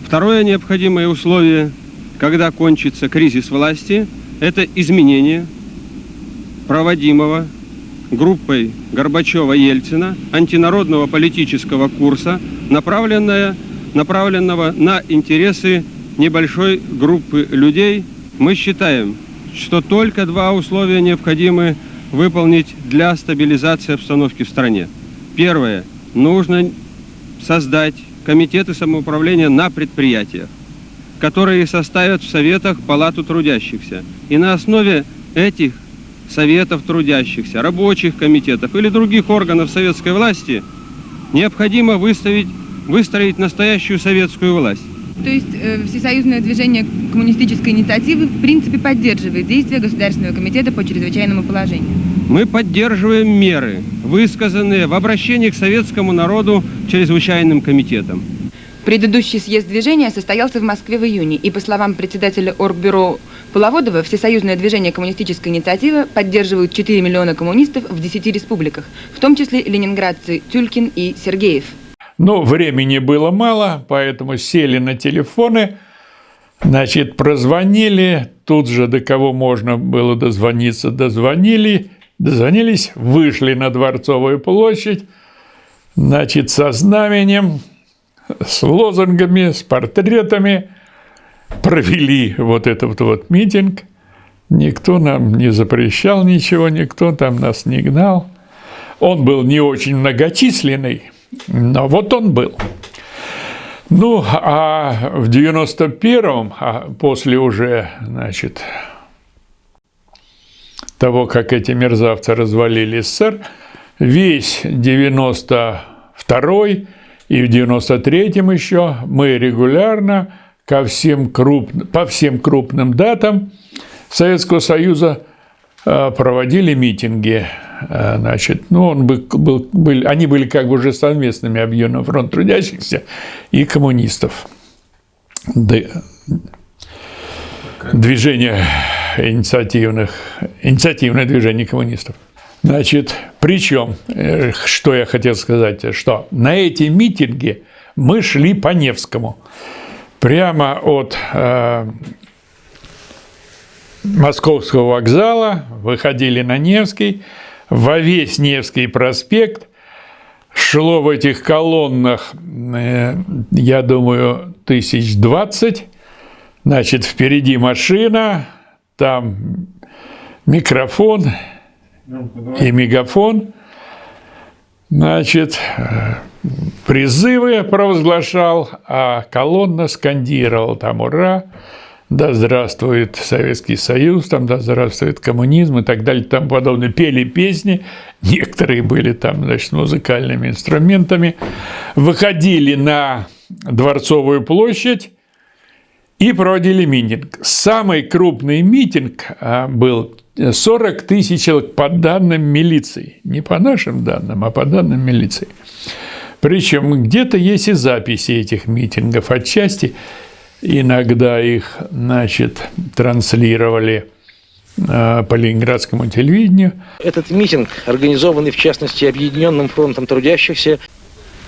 второе необходимое условие, когда кончится кризис власти, это изменение проводимого группой Горбачева-Ельцина антинародного политического курса, направленная, направленного на интересы небольшой группы людей, мы считаем, что только два условия необходимы выполнить для стабилизации обстановки в стране. Первое. Нужно создать комитеты самоуправления на предприятиях, которые составят в советах палату трудящихся. И на основе этих советов трудящихся, рабочих комитетов или других органов советской власти, необходимо выставить, выстроить настоящую советскую власть. То есть э, Всесоюзное движение коммунистической инициативы в принципе поддерживает действия Государственного комитета по чрезвычайному положению. Мы поддерживаем меры, высказанные в обращении к советскому народу чрезвычайным комитетом. Предыдущий съезд движения состоялся в Москве в июне, и по словам председателя Оргбюро Половодова, Всесоюзное движение коммунистической инициативы поддерживают 4 миллиона коммунистов в 10 республиках, в том числе ленинградцы Тюлькин и Сергеев. Но времени было мало, поэтому сели на телефоны, значит, прозвонили, тут же до кого можно было дозвониться, дозвонили, дозвонились, вышли на Дворцовую площадь, значит, со знаменем, с лозунгами, с портретами, провели вот этот вот митинг. Никто нам не запрещал ничего, никто там нас не гнал. Он был не очень многочисленный, но вот он был. Ну, а в 91-м, а после уже, значит, того, как эти мерзавцы развалили СССР, весь 92-й и в 93-м еще мы регулярно ко всем круп... по всем крупным датам Советского Союза э, проводили митинги. Э, значит, ну, он был, был, был, они были как бы уже совместными объединенным фронт трудящихся и коммунистов. Движение инициативных, инициативное движение коммунистов. Значит, причем, э, что я хотел сказать, что на эти митинги мы шли по Невскому. Прямо от э, Московского вокзала выходили на Невский, во весь Невский проспект, шло в этих колоннах, э, я думаю, тысяч двадцать, значит, впереди машина, там микрофон и мегафон, значит, призывы провозглашал, а колонна скандировала там «Ура!», «Да здравствует Советский Союз», там «Да здравствует коммунизм» и так далее, там подобное. Пели песни, некоторые были там, значит, музыкальными инструментами, выходили на Дворцовую площадь, и проводили митинг. Самый крупный митинг а, был 40 тысяч человек по данным милиции. Не по нашим данным, а по данным милиции. Причем где-то есть и записи этих митингов. Отчасти иногда их значит, транслировали а, по ленинградскому телевидению. Этот митинг, организованный в частности Объединенным фронтом трудящихся,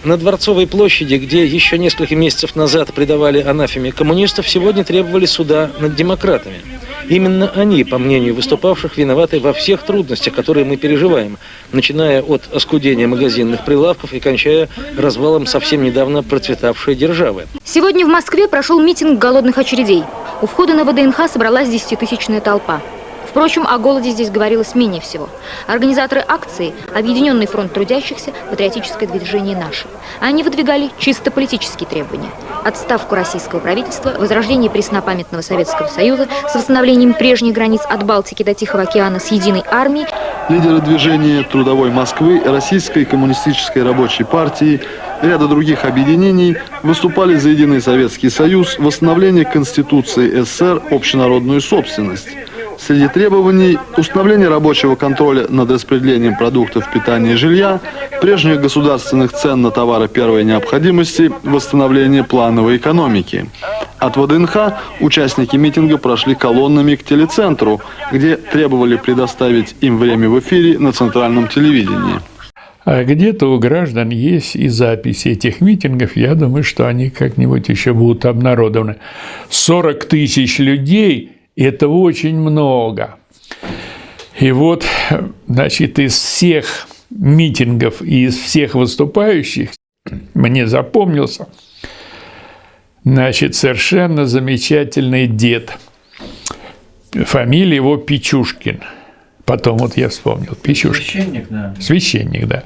на Дворцовой площади, где еще несколько месяцев назад предавали анафеме коммунистов, сегодня требовали суда над демократами. Именно они, по мнению выступавших, виноваты во всех трудностях, которые мы переживаем, начиная от оскудения магазинных прилавков и кончая развалом совсем недавно процветавшей державы. Сегодня в Москве прошел митинг голодных очередей. У входа на ВДНХ собралась десятитысячная толпа. Впрочем, о голоде здесь говорилось менее всего. Организаторы акции – Объединенный фронт трудящихся, патриотическое движение «Наше». Они выдвигали чисто политические требования. Отставку российского правительства, возрождение преснопамятного Советского Союза с восстановлением прежних границ от Балтики до Тихого океана с единой армией. Лидеры движения «Трудовой Москвы», Российской коммунистической рабочей партии, ряда других объединений выступали за единый Советский Союз, восстановление Конституции СССР, общенародную собственность. Среди требований – установление рабочего контроля над распределением продуктов питания и жилья, прежних государственных цен на товары первой необходимости, восстановление плановой экономики. От ВДНХ участники митинга прошли колоннами к телецентру, где требовали предоставить им время в эфире на центральном телевидении. А где-то у граждан есть и записи этих митингов. Я думаю, что они как-нибудь еще будут обнародованы. 40 тысяч людей – это очень много. И вот, значит, из всех митингов и из всех выступающих мне запомнился, значит, совершенно замечательный дед. Фамилия его Пичушкин. Потом вот я вспомнил, Пичушкин. Священник, да. Священник, да.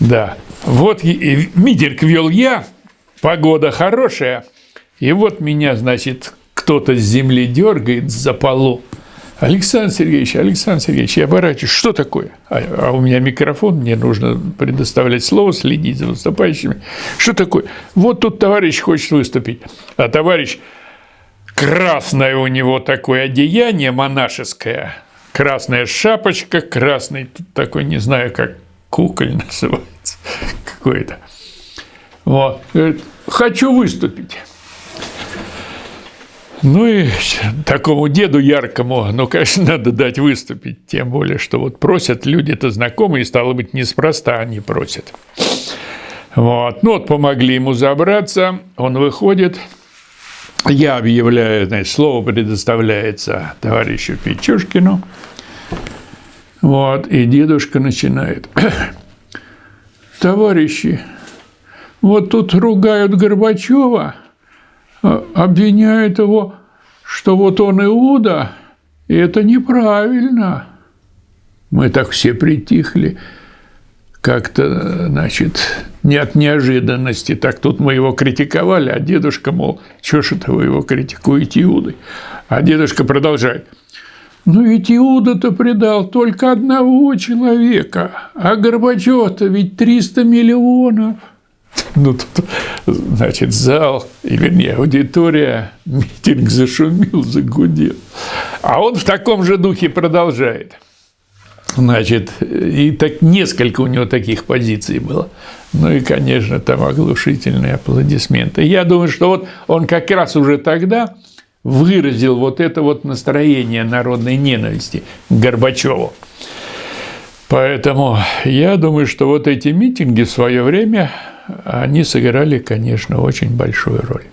Да. Вот митинг вел я, погода хорошая, и вот меня, значит, кто-то с земли дергает за полу, Александр Сергеевич, Александр Сергеевич, я оборачиваюсь, что такое? А, а у меня микрофон, мне нужно предоставлять слово, следить за выступающими. Что такое? Вот тут товарищ хочет выступить, а товарищ красное у него такое одеяние монашеское, красная шапочка, красный такой, не знаю, как куколь называется, какой-то. Вот. Говорит, хочу выступить. Ну и такому деду яркому, ну, конечно, надо дать выступить, тем более, что вот просят люди-то знакомые, стало быть, неспроста они просят. Вот, ну вот помогли ему забраться, он выходит, я объявляю, значит, слово предоставляется товарищу Печушкину, вот, и дедушка начинает. Товарищи, вот тут ругают Горбачева, а, обвиняют его, что вот он Иуда, и это неправильно. Мы так все притихли, как-то, значит, не от неожиданности. Так тут мы его критиковали, а дедушка, мол, что ж это вы его критикуете Иудой? А дедушка продолжает. Ну ведь Иуда-то предал только одного человека, а Горбачев-то ведь 300 миллионов. Ну, тут, значит, зал, и, вернее, аудитория, митинг зашумел, загудел. А он в таком же духе продолжает. Значит, и так несколько у него таких позиций было. Ну и, конечно, там оглушительные аплодисменты. Я думаю, что вот он как раз уже тогда выразил вот это вот настроение народной ненависти к Горбачеву. Поэтому я думаю, что вот эти митинги в свое время они сыграли, конечно, очень большую роль.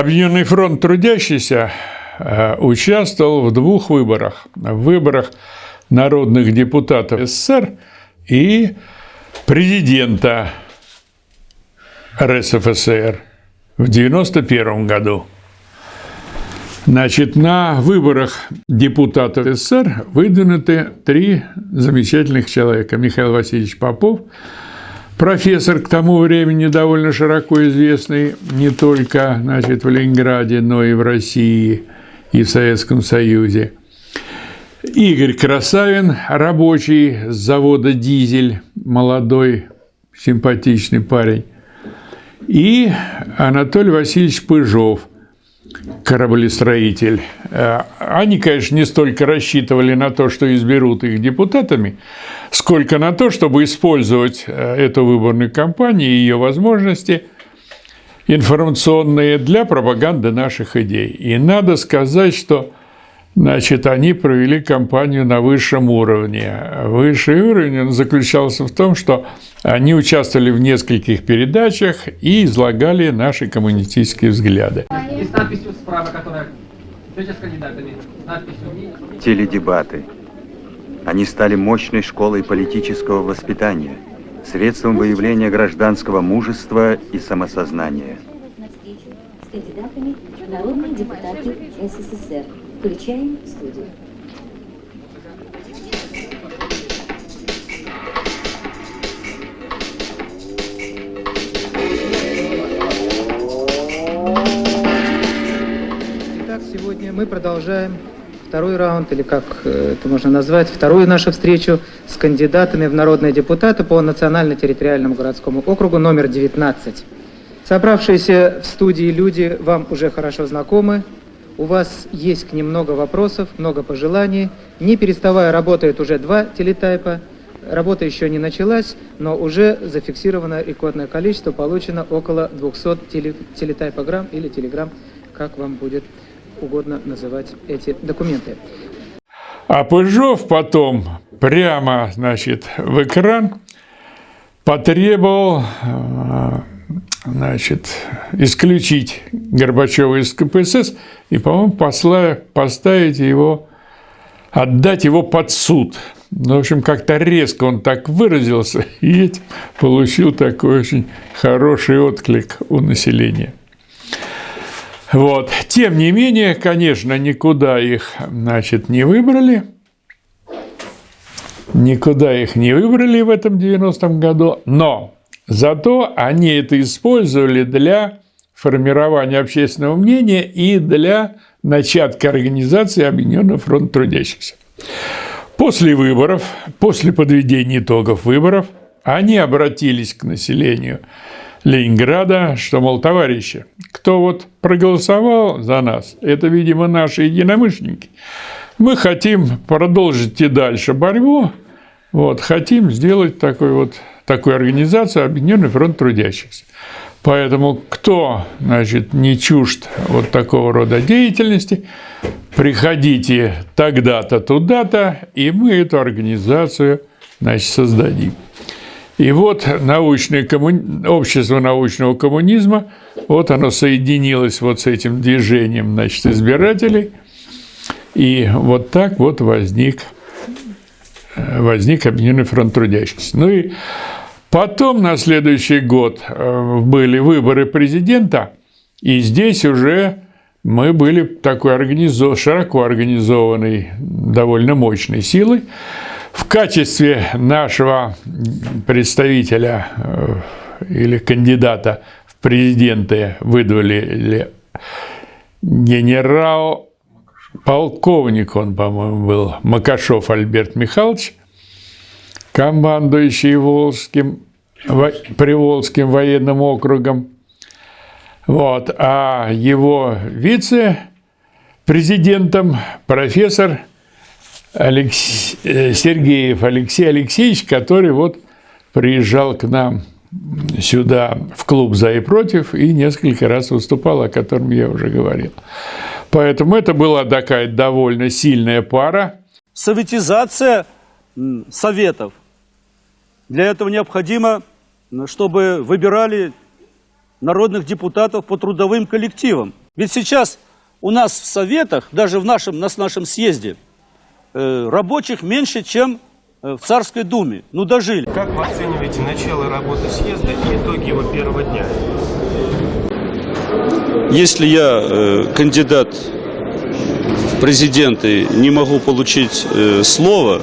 Объединенный фронт трудящийся э, участвовал в двух выборах. В выборах народных депутатов СССР и президента РСФСР в 1991 году. Значит, на выборах депутатов СССР выдвинуты три замечательных человека. Михаил Васильевич Попов – профессор к тому времени довольно широко известный не только значит, в Ленинграде, но и в России и в Советском Союзе. Игорь Красавин, рабочий с завода «Дизель», молодой, симпатичный парень. И Анатолий Васильевич Пыжов, кораблестроитель. Э, они, конечно, не столько рассчитывали на то, что изберут их депутатами, сколько на то, чтобы использовать э, эту выборную кампанию и ее возможности информационные для пропаганды наших идей. И надо сказать, что Значит, они провели кампанию на высшем уровне. Высший уровень заключался в том, что они участвовали в нескольких передачах и излагали наши коммунистические взгляды. И с надписью справа, которая с кандидатами. Надписью... Теледебаты. Они стали мощной школой политического воспитания, средством выявления гражданского мужества и самосознания. С кандидатами народные депутаты СССР. Включаем студию. Итак, сегодня мы продолжаем второй раунд, или как э, это можно назвать, вторую нашу встречу с кандидатами в народные депутаты по национально-территориальному городскому округу номер 19. Собравшиеся в студии люди вам уже хорошо знакомы. У вас есть к ним много вопросов, много пожеланий. Не переставая работает уже два телетайпа. Работа еще не началась, но уже зафиксировано рекордное количество, получено около 200 теле, телетайпограмм или телеграмм, как вам будет угодно называть эти документы. А Пыжов потом прямо, значит, в экран потребовал, э, значит, исключить Горбачева из КПСС и, по-моему, поставить его, отдать его под суд. Ну, в общем, как-то резко он так выразился и получил такой очень хороший отклик у населения. Вот. Тем не менее, конечно, никуда их, значит, не выбрали. Никуда их не выбрали в этом 90-м году, но зато они это использовали для формирования общественного мнения и для начатка организации Объединенного фронта трудящихся. После выборов, после подведения итогов выборов, они обратились к населению Ленинграда, что, мол, товарищи, кто вот проголосовал за нас, это, видимо, наши единомышленники. Мы хотим продолжить и дальше борьбу, вот, хотим сделать такой вот, такую организацию Объединенный фронт трудящихся. Поэтому кто, значит, не чужд вот такого рода деятельности, приходите тогда-то, туда-то, и мы эту организацию, значит, создадим. И вот научное комму... общество научного коммунизма, вот оно соединилось вот с этим движением значит, избирателей, и вот так вот возник, возник Объединенный фронт трудящихся. Ну и потом на следующий год э, были выборы президента, и здесь уже мы были такой организов... широко организованной, довольно мощной силой, в качестве нашего представителя э, или кандидата в президенты выдвинули генерал полковник он, по-моему, был, Макашов Альберт Михайлович, командующий Волжским, Приволжским военным округом. Вот. А его вице-президентом профессор Алекс... Э, Сергеев Алексей Алексеевич, который вот приезжал к нам сюда в клуб «За и против» и несколько раз выступал, о котором я уже говорил. Поэтому это была такая довольно сильная пара. Советизация советов. Для этого необходимо, чтобы выбирали народных депутатов по трудовым коллективам. Ведь сейчас у нас в советах, даже в нашем, на нашем съезде, Э, рабочих меньше, чем э, в Царской Думе. Ну, дожили. Как вы оцениваете начало работы съезда и итоги его первого дня? Если я э, кандидат в президенты не могу получить э, слово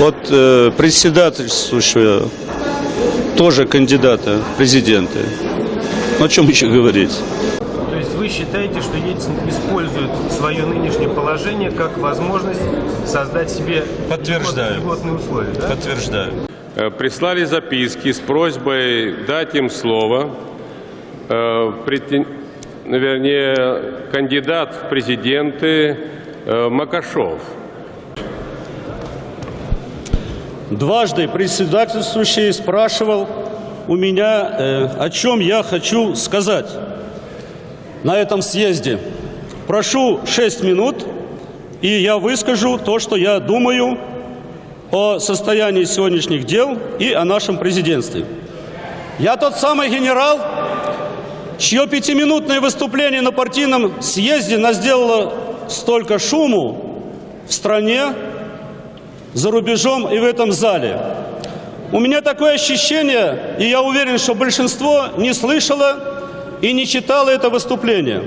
от э, председательствующего тоже кандидата в президенты, ну, о чем еще говорить? вы считаете, что Ельцин использует свое нынешнее положение как возможность создать себе Подтверждаю. льготные условия? Да? Подтверждаю. Э, прислали записки с просьбой дать им слово. Э, претен... Вернее, кандидат в президенты э, Макашов. Дважды председательствующий спрашивал у меня, э, о чем я хочу сказать на этом съезде. Прошу 6 минут, и я выскажу то, что я думаю о состоянии сегодняшних дел и о нашем президентстве. Я тот самый генерал, чье пятиминутное выступление на партийном съезде сделало столько шуму в стране, за рубежом и в этом зале. У меня такое ощущение, и я уверен, что большинство не слышало и не читало это выступление.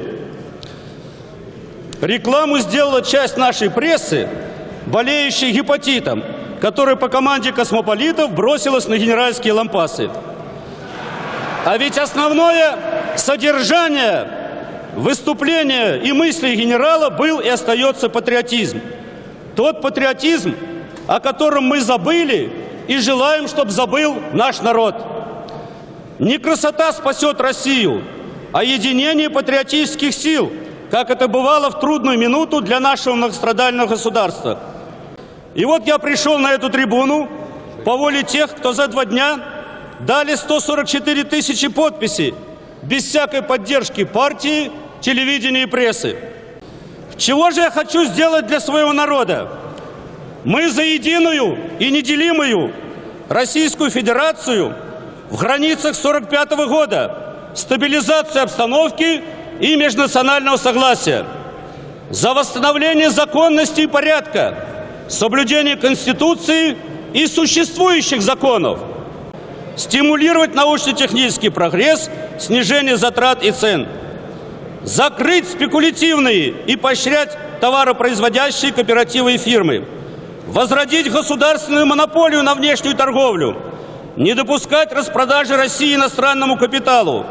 Рекламу сделала часть нашей прессы, болеющей гепатитом, которая по команде космополитов бросилась на генеральские лампасы. А ведь основное содержание выступления и мыслей генерала был и остается патриотизм. Тот патриотизм, о котором мы забыли и желаем, чтобы забыл наш народ. Не красота спасет Россию, а единение патриотических сил, как это бывало в трудную минуту для нашего многострадального государства. И вот я пришел на эту трибуну по воле тех, кто за два дня дали 144 тысячи подписей без всякой поддержки партии, телевидения и прессы. Чего же я хочу сделать для своего народа? Мы за единую и неделимую Российскую Федерацию в границах 45 -го года, стабилизацию обстановки и межнационального согласия, за восстановление законности и порядка, соблюдение Конституции и существующих законов, стимулировать научно-технический прогресс, снижение затрат и цен, закрыть спекулятивные и поощрять товаропроизводящие кооперативы и фирмы, возродить государственную монополию на внешнюю торговлю, не допускать распродажи России иностранному капиталу,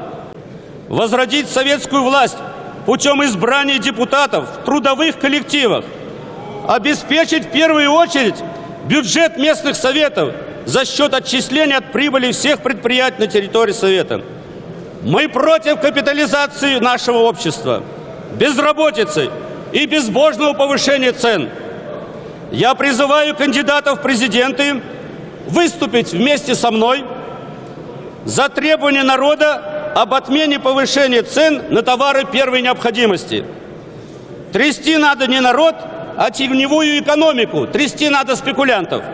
возродить советскую власть путем избрания депутатов в трудовых коллективах, обеспечить в первую очередь бюджет местных советов за счет отчисления от прибыли всех предприятий на территории Совета. Мы против капитализации нашего общества, безработицы и безбожного повышения цен. Я призываю кандидатов в президенты выступить вместе со мной за требование народа об отмене повышения цен на товары первой необходимости. Трясти надо не народ, а теневую экономику, трясти надо спекулянтов.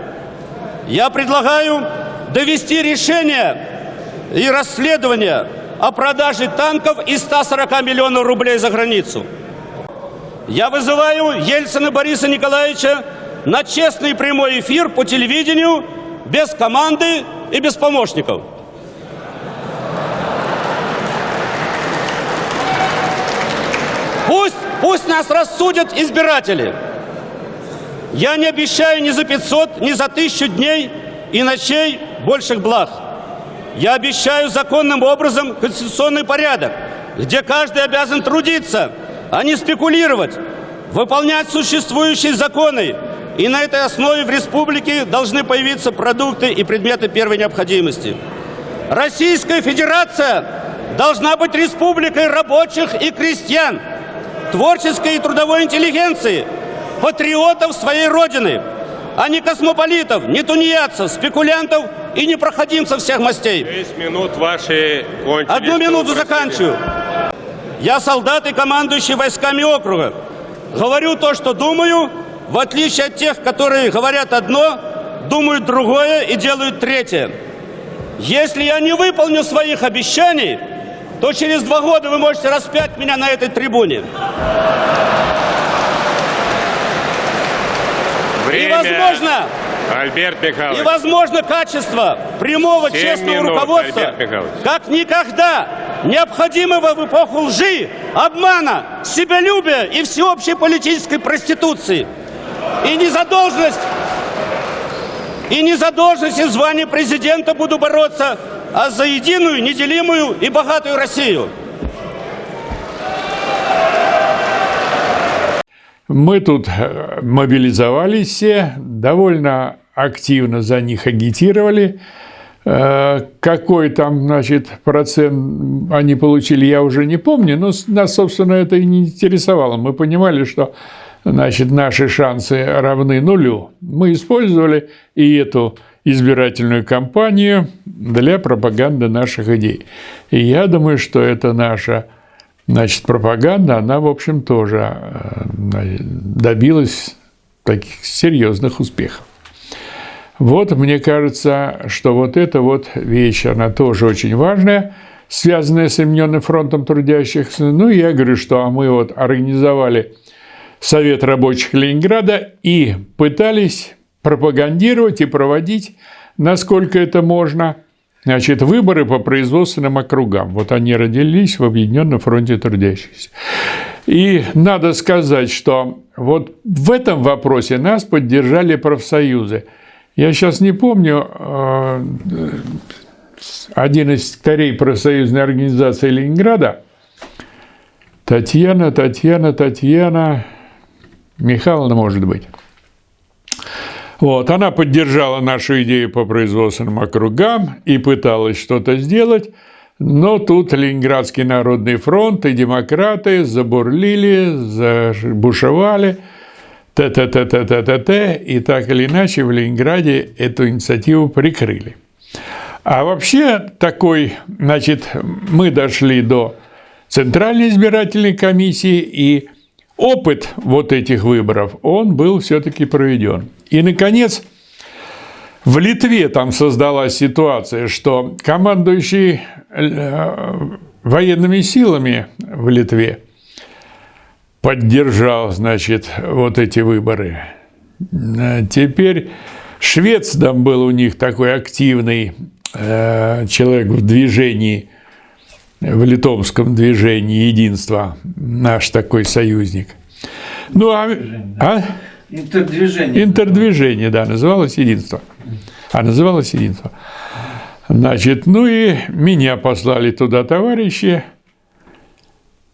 Я предлагаю довести решение и расследование о продаже танков и 140 миллионов рублей за границу. Я вызываю Ельцина Бориса Николаевича на честный прямой эфир по телевидению без команды и без помощников. Пусть, пусть нас рассудят избиратели. Я не обещаю ни за 500, ни за тысячу дней и ночей больших благ. Я обещаю законным образом конституционный порядок, где каждый обязан трудиться, а не спекулировать, выполнять существующие законы. И на этой основе в республике должны появиться продукты и предметы первой необходимости. Российская Федерация должна быть республикой рабочих и крестьян, творческой и трудовой интеллигенции, патриотов своей Родины, а не космополитов, не тунеядцев, спекулянтов и непроходимцев всех мастей. 6 минут ваши кончились. Одну минуту заканчиваю. Я солдат и командующий войсками округа. Говорю то, что думаю, в отличие от тех, которые говорят одно, думают другое и делают третье. Если я не выполню своих обещаний, то через два года вы можете распять меня на этой трибуне. Время. И возможно, Альберт Михайлович. и возможно качество прямого честного минут, руководства, как никогда необходимого в эпоху лжи, обмана, себялюбия и всеобщей политической проституции. И незадолженность, и незадолженность и звание президента буду бороться, а за единую, неделимую и богатую Россию. Мы тут э, мобилизовались все, довольно активно за них агитировали. Э, Какой там, значит, процент они получили, я уже не помню, но нас, собственно, это и не интересовало. Мы понимали, что, значит, наши шансы равны нулю. Мы использовали и эту избирательную кампанию для пропаганды наших идей. И я думаю, что это наша Значит, пропаганда, она, в общем, тоже э, добилась таких серьезных успехов. Вот, мне кажется, что вот эта вот вещь, она тоже очень важная, связанная с Объединенным фронтом трудящихся. Ну, я говорю, что а мы вот организовали Совет рабочих Ленинграда и пытались пропагандировать и проводить, насколько это можно, значит, выборы по производственным округам. Вот они родились в Объединенном фронте трудящихся. И надо сказать, что вот в этом вопросе нас поддержали профсоюзы. Я сейчас не помню, э, один из старей профсоюзной организации Ленинграда, Татьяна, Татьяна, Татьяна, Михайловна, может быть. Вот, она поддержала нашу идею по производственным округам и пыталась что-то сделать, но тут Ленинградский народный фронт и демократы забурлили, забушевали, т-т-т-т-т-т, и так или иначе в Ленинграде эту инициативу прикрыли. А вообще такой, значит, мы дошли до Центральной избирательной комиссии, и опыт вот этих выборов, он был все-таки проведен. И, наконец, в Литве там создалась ситуация, что командующий э, военными силами в Литве поддержал, значит, вот эти выборы. Теперь швец там был у них такой активный э, человек в движении – в литовском движении единства, наш такой союзник. Ну, а, а? Интердвижение. Интердвижение, да, называлось единство. А называлось единство. Значит, ну и меня послали туда товарищи,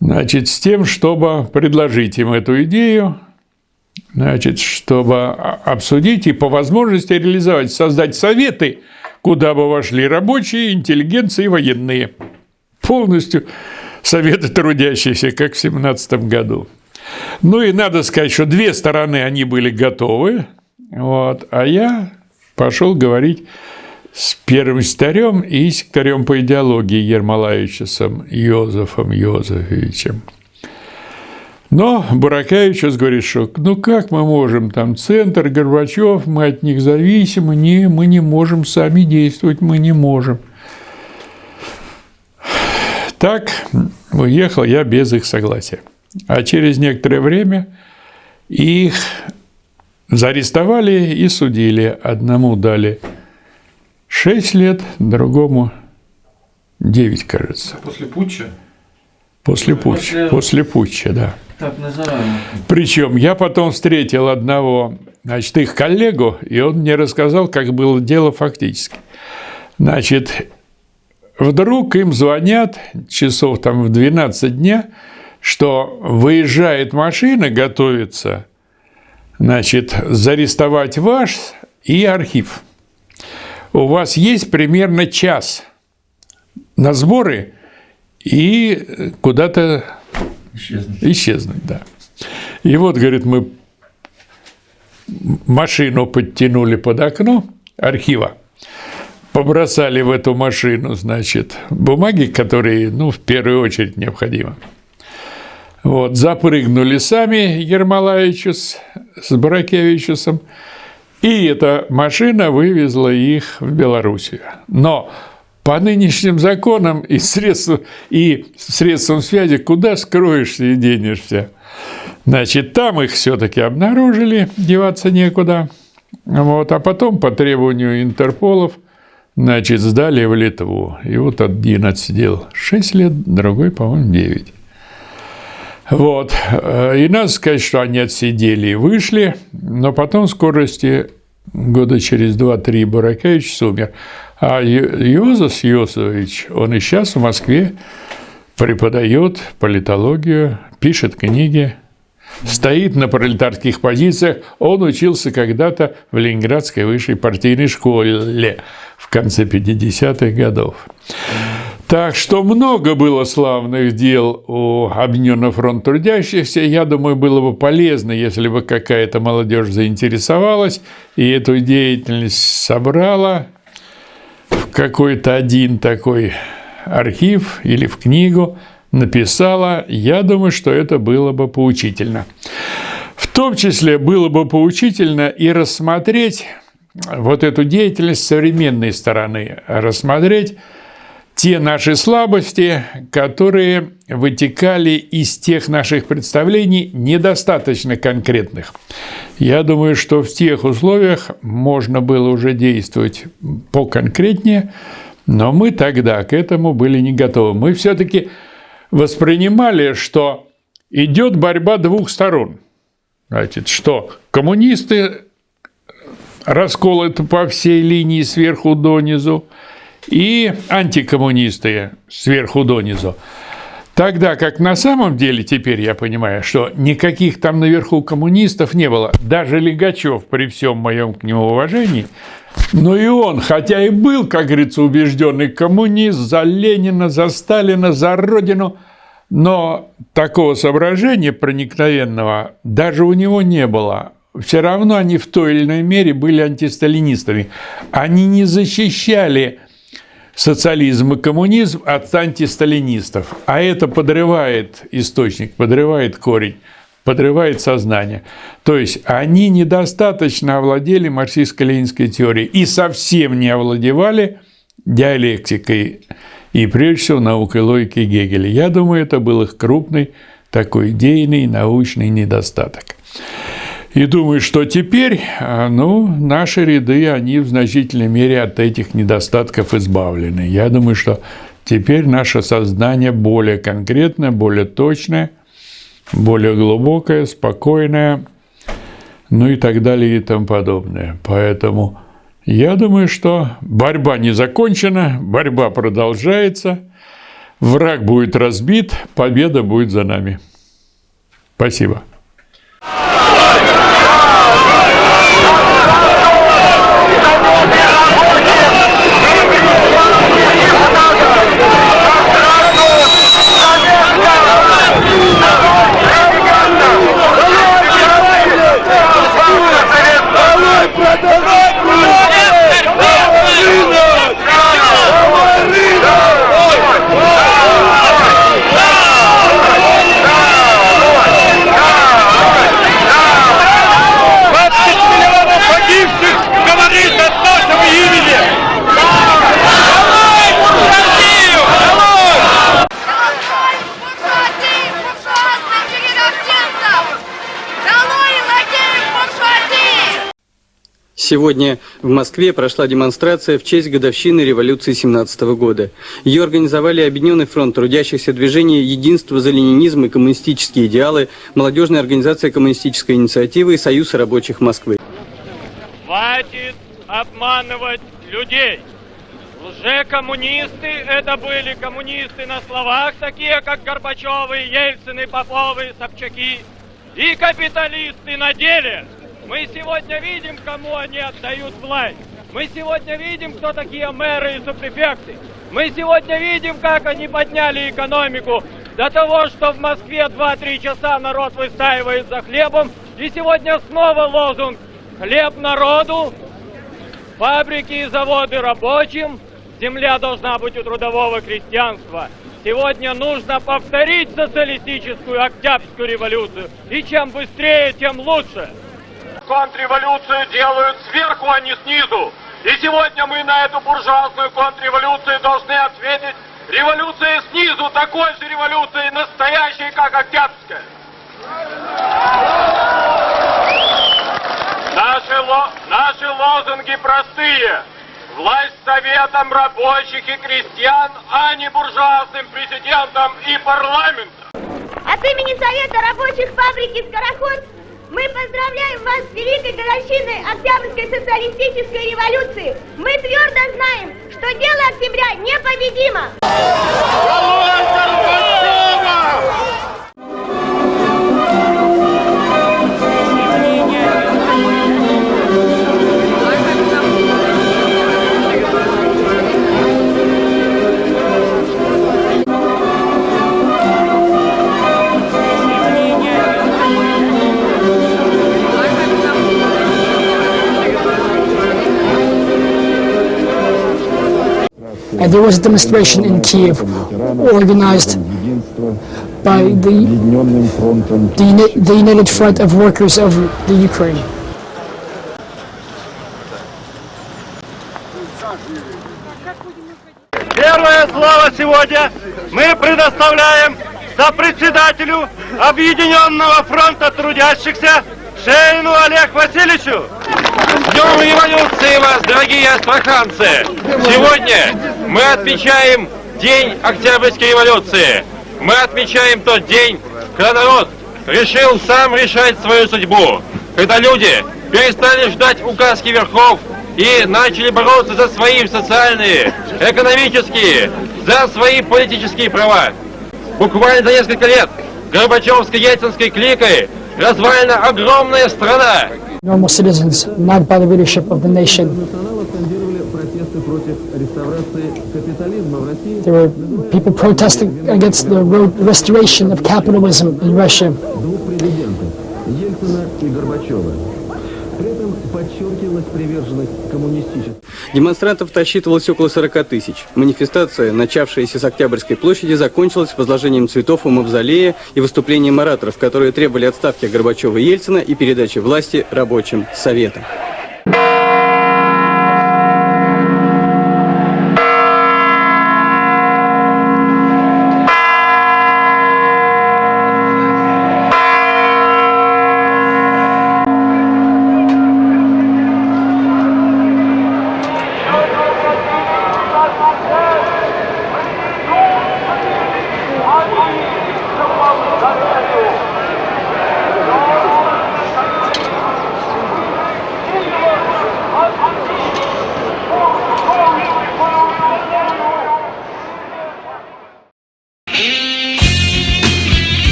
значит, с тем, чтобы предложить им эту идею, значит, чтобы обсудить и по возможности реализовать, создать советы, куда бы вошли рабочие, интеллигенции и военные полностью советы трудящихся, как в 17 году. Ну и надо сказать, что две стороны, они были готовы, вот, а я пошел говорить с первым секретарем и секретарем по идеологии Ермолаевичем Йозефом Йозефовичем. Но Буракевичус говорит, что ну как мы можем, там центр, Горбачев, мы от них зависимы, не, мы не можем сами действовать, мы не можем – так уехал я без их согласия. А через некоторое время их заарестовали и судили. Одному дали 6 лет, другому 9, кажется. После путча? После путча, после, после путча, да. Так называемый. Причем я потом встретил одного, значит, их коллегу, и он мне рассказал, как было дело фактически. Значит, Вдруг им звонят часов там в 12 дня, что выезжает машина, готовится, значит, зарестовать ваш и архив. У вас есть примерно час на сборы и куда-то исчезнуть. исчезнуть да. И вот, говорит, мы машину подтянули под окно архива, побросали в эту машину, значит, бумаги, которые, ну, в первую очередь необходимы. Вот, запрыгнули сами Ермолаевичу с, с Баракевичусом, и эта машина вывезла их в Белоруссию. Но по нынешним законам и средствам, и средствам связи куда скроешься и денешься? Значит, там их все-таки обнаружили, деваться некуда. Вот, а потом по требованию Интерполов – Значит, сдали в Литву. И вот один отсидел 6 лет, другой, по-моему, 9. Вот. И надо сказать, что они отсидели и вышли, но потом в скорости года через 2-3 Баракевич умер. А Йозас Йосович, он и сейчас в Москве преподает политологию, пишет книги, стоит на пролетарских позициях. Он учился когда-то в Ленинградской высшей партийной школе в конце 50-х годов. Так что много было славных дел у Объединенного фронта трудящихся. Я думаю, было бы полезно, если бы какая-то молодежь заинтересовалась и эту деятельность собрала в какой-то один такой архив или в книгу, написала. Я думаю, что это было бы поучительно. В том числе было бы поучительно и рассмотреть вот эту деятельность современной стороны, рассмотреть те наши слабости, которые вытекали из тех наших представлений недостаточно конкретных. Я думаю, что в тех условиях можно было уже действовать поконкретнее, но мы тогда к этому были не готовы. Мы все-таки воспринимали, что идет борьба двух сторон. Значит, что коммунисты расколоты по всей линии сверху донизу, и антикоммунисты сверху донизу. Тогда как на самом деле теперь я понимаю, что никаких там наверху коммунистов не было. Даже Легачев, при всем моем к нему уважении, но и он, хотя и был, как говорится, убежденный коммунист за Ленина, за Сталина, за Родину, но такого соображения проникновенного даже у него не было. Все равно они в той или иной мере были антисталинистами. Они не защищали социализм и коммунизм от антисталинистов. А это подрывает источник, подрывает корень, подрывает сознание. То есть они недостаточно овладели марксистско-ленинской теорией и совсем не овладевали диалектикой и, прежде всего, наукой логики Гегеля. Я думаю, это был их крупный такой идейный научный недостаток. И думаю, что теперь а, ну, наши ряды, они в значительной мере от этих недостатков избавлены. Я думаю, что теперь наше сознание более конкретное, более точное, более глубокое, спокойное, ну и так далее и тому подобное. Поэтому я думаю, что борьба не закончена, борьба продолжается, враг будет разбит, победа будет за нами. Спасибо. ¡Matador! Сегодня в Москве прошла демонстрация в честь годовщины революции 17 года. Ее организовали Объединенный фронт трудящихся движения «Единство за ленинизм и коммунистические идеалы», молодежная организация коммунистической инициативы и Союз рабочих Москвы. Хватит обманывать людей! Лже-коммунисты – это были коммунисты на словах, такие как Горбачевы, Ельцины, Поповы, Собчаки, и капиталисты на деле – мы сегодня видим, кому они отдают власть. Мы сегодня видим, кто такие мэры и субпрефекты. Мы сегодня видим, как они подняли экономику до того, что в Москве 2-3 часа народ выстаивает за хлебом. И сегодня снова лозунг «Хлеб народу», фабрики и заводы рабочим, земля должна быть у трудового крестьянства. Сегодня нужно повторить социалистическую Октябрьскую революцию. И чем быстрее, тем лучше. Контрреволюцию делают сверху, а не снизу. И сегодня мы на эту буржуазную контрреволюцию должны ответить революцией снизу, такой же революцией настоящей, как Октябрьская. Наши, ло... Наши лозунги простые. Власть советом рабочих и крестьян, а не буржуазным президентом и парламентом. От имени Совета рабочих фабрики «Скороход» Мы поздравляем вас с великой годовщиной Октябрьской социалистической революции. Мы твердо знаем, что дело октября непобедимо. Uh, there was a demonstration in Kiev organized by the, the, the United Front of Workers of the Ukraine. Первое слово народе мы предоставляем сопредседателю Объединенного фронта трудящихся Шейну Олег Васильевичу. Днем революции вас, дорогие астраханцы! Сегодня мы отмечаем День Октябрьской революции. Мы отмечаем тот день, когда народ решил сам решать свою судьбу. Когда люди перестали ждать указки верхов и начали бороться за свои социальные, экономические, за свои политические права. Буквально за несколько лет Горбачевско-Ельцинской кликой развалена огромная страна. Normal citizens, not by the leadership of the nation. There were people protesting against the restoration of capitalism in Russia. Подчеркивалась приверженность коммунистической. Демонстрантов насчитывалось около 40 тысяч. Манифестация, начавшаяся с Октябрьской площади, закончилась возложением цветов у мавзолея и выступлением ораторов, которые требовали отставки Горбачева и Ельцина и передачи власти рабочим советам.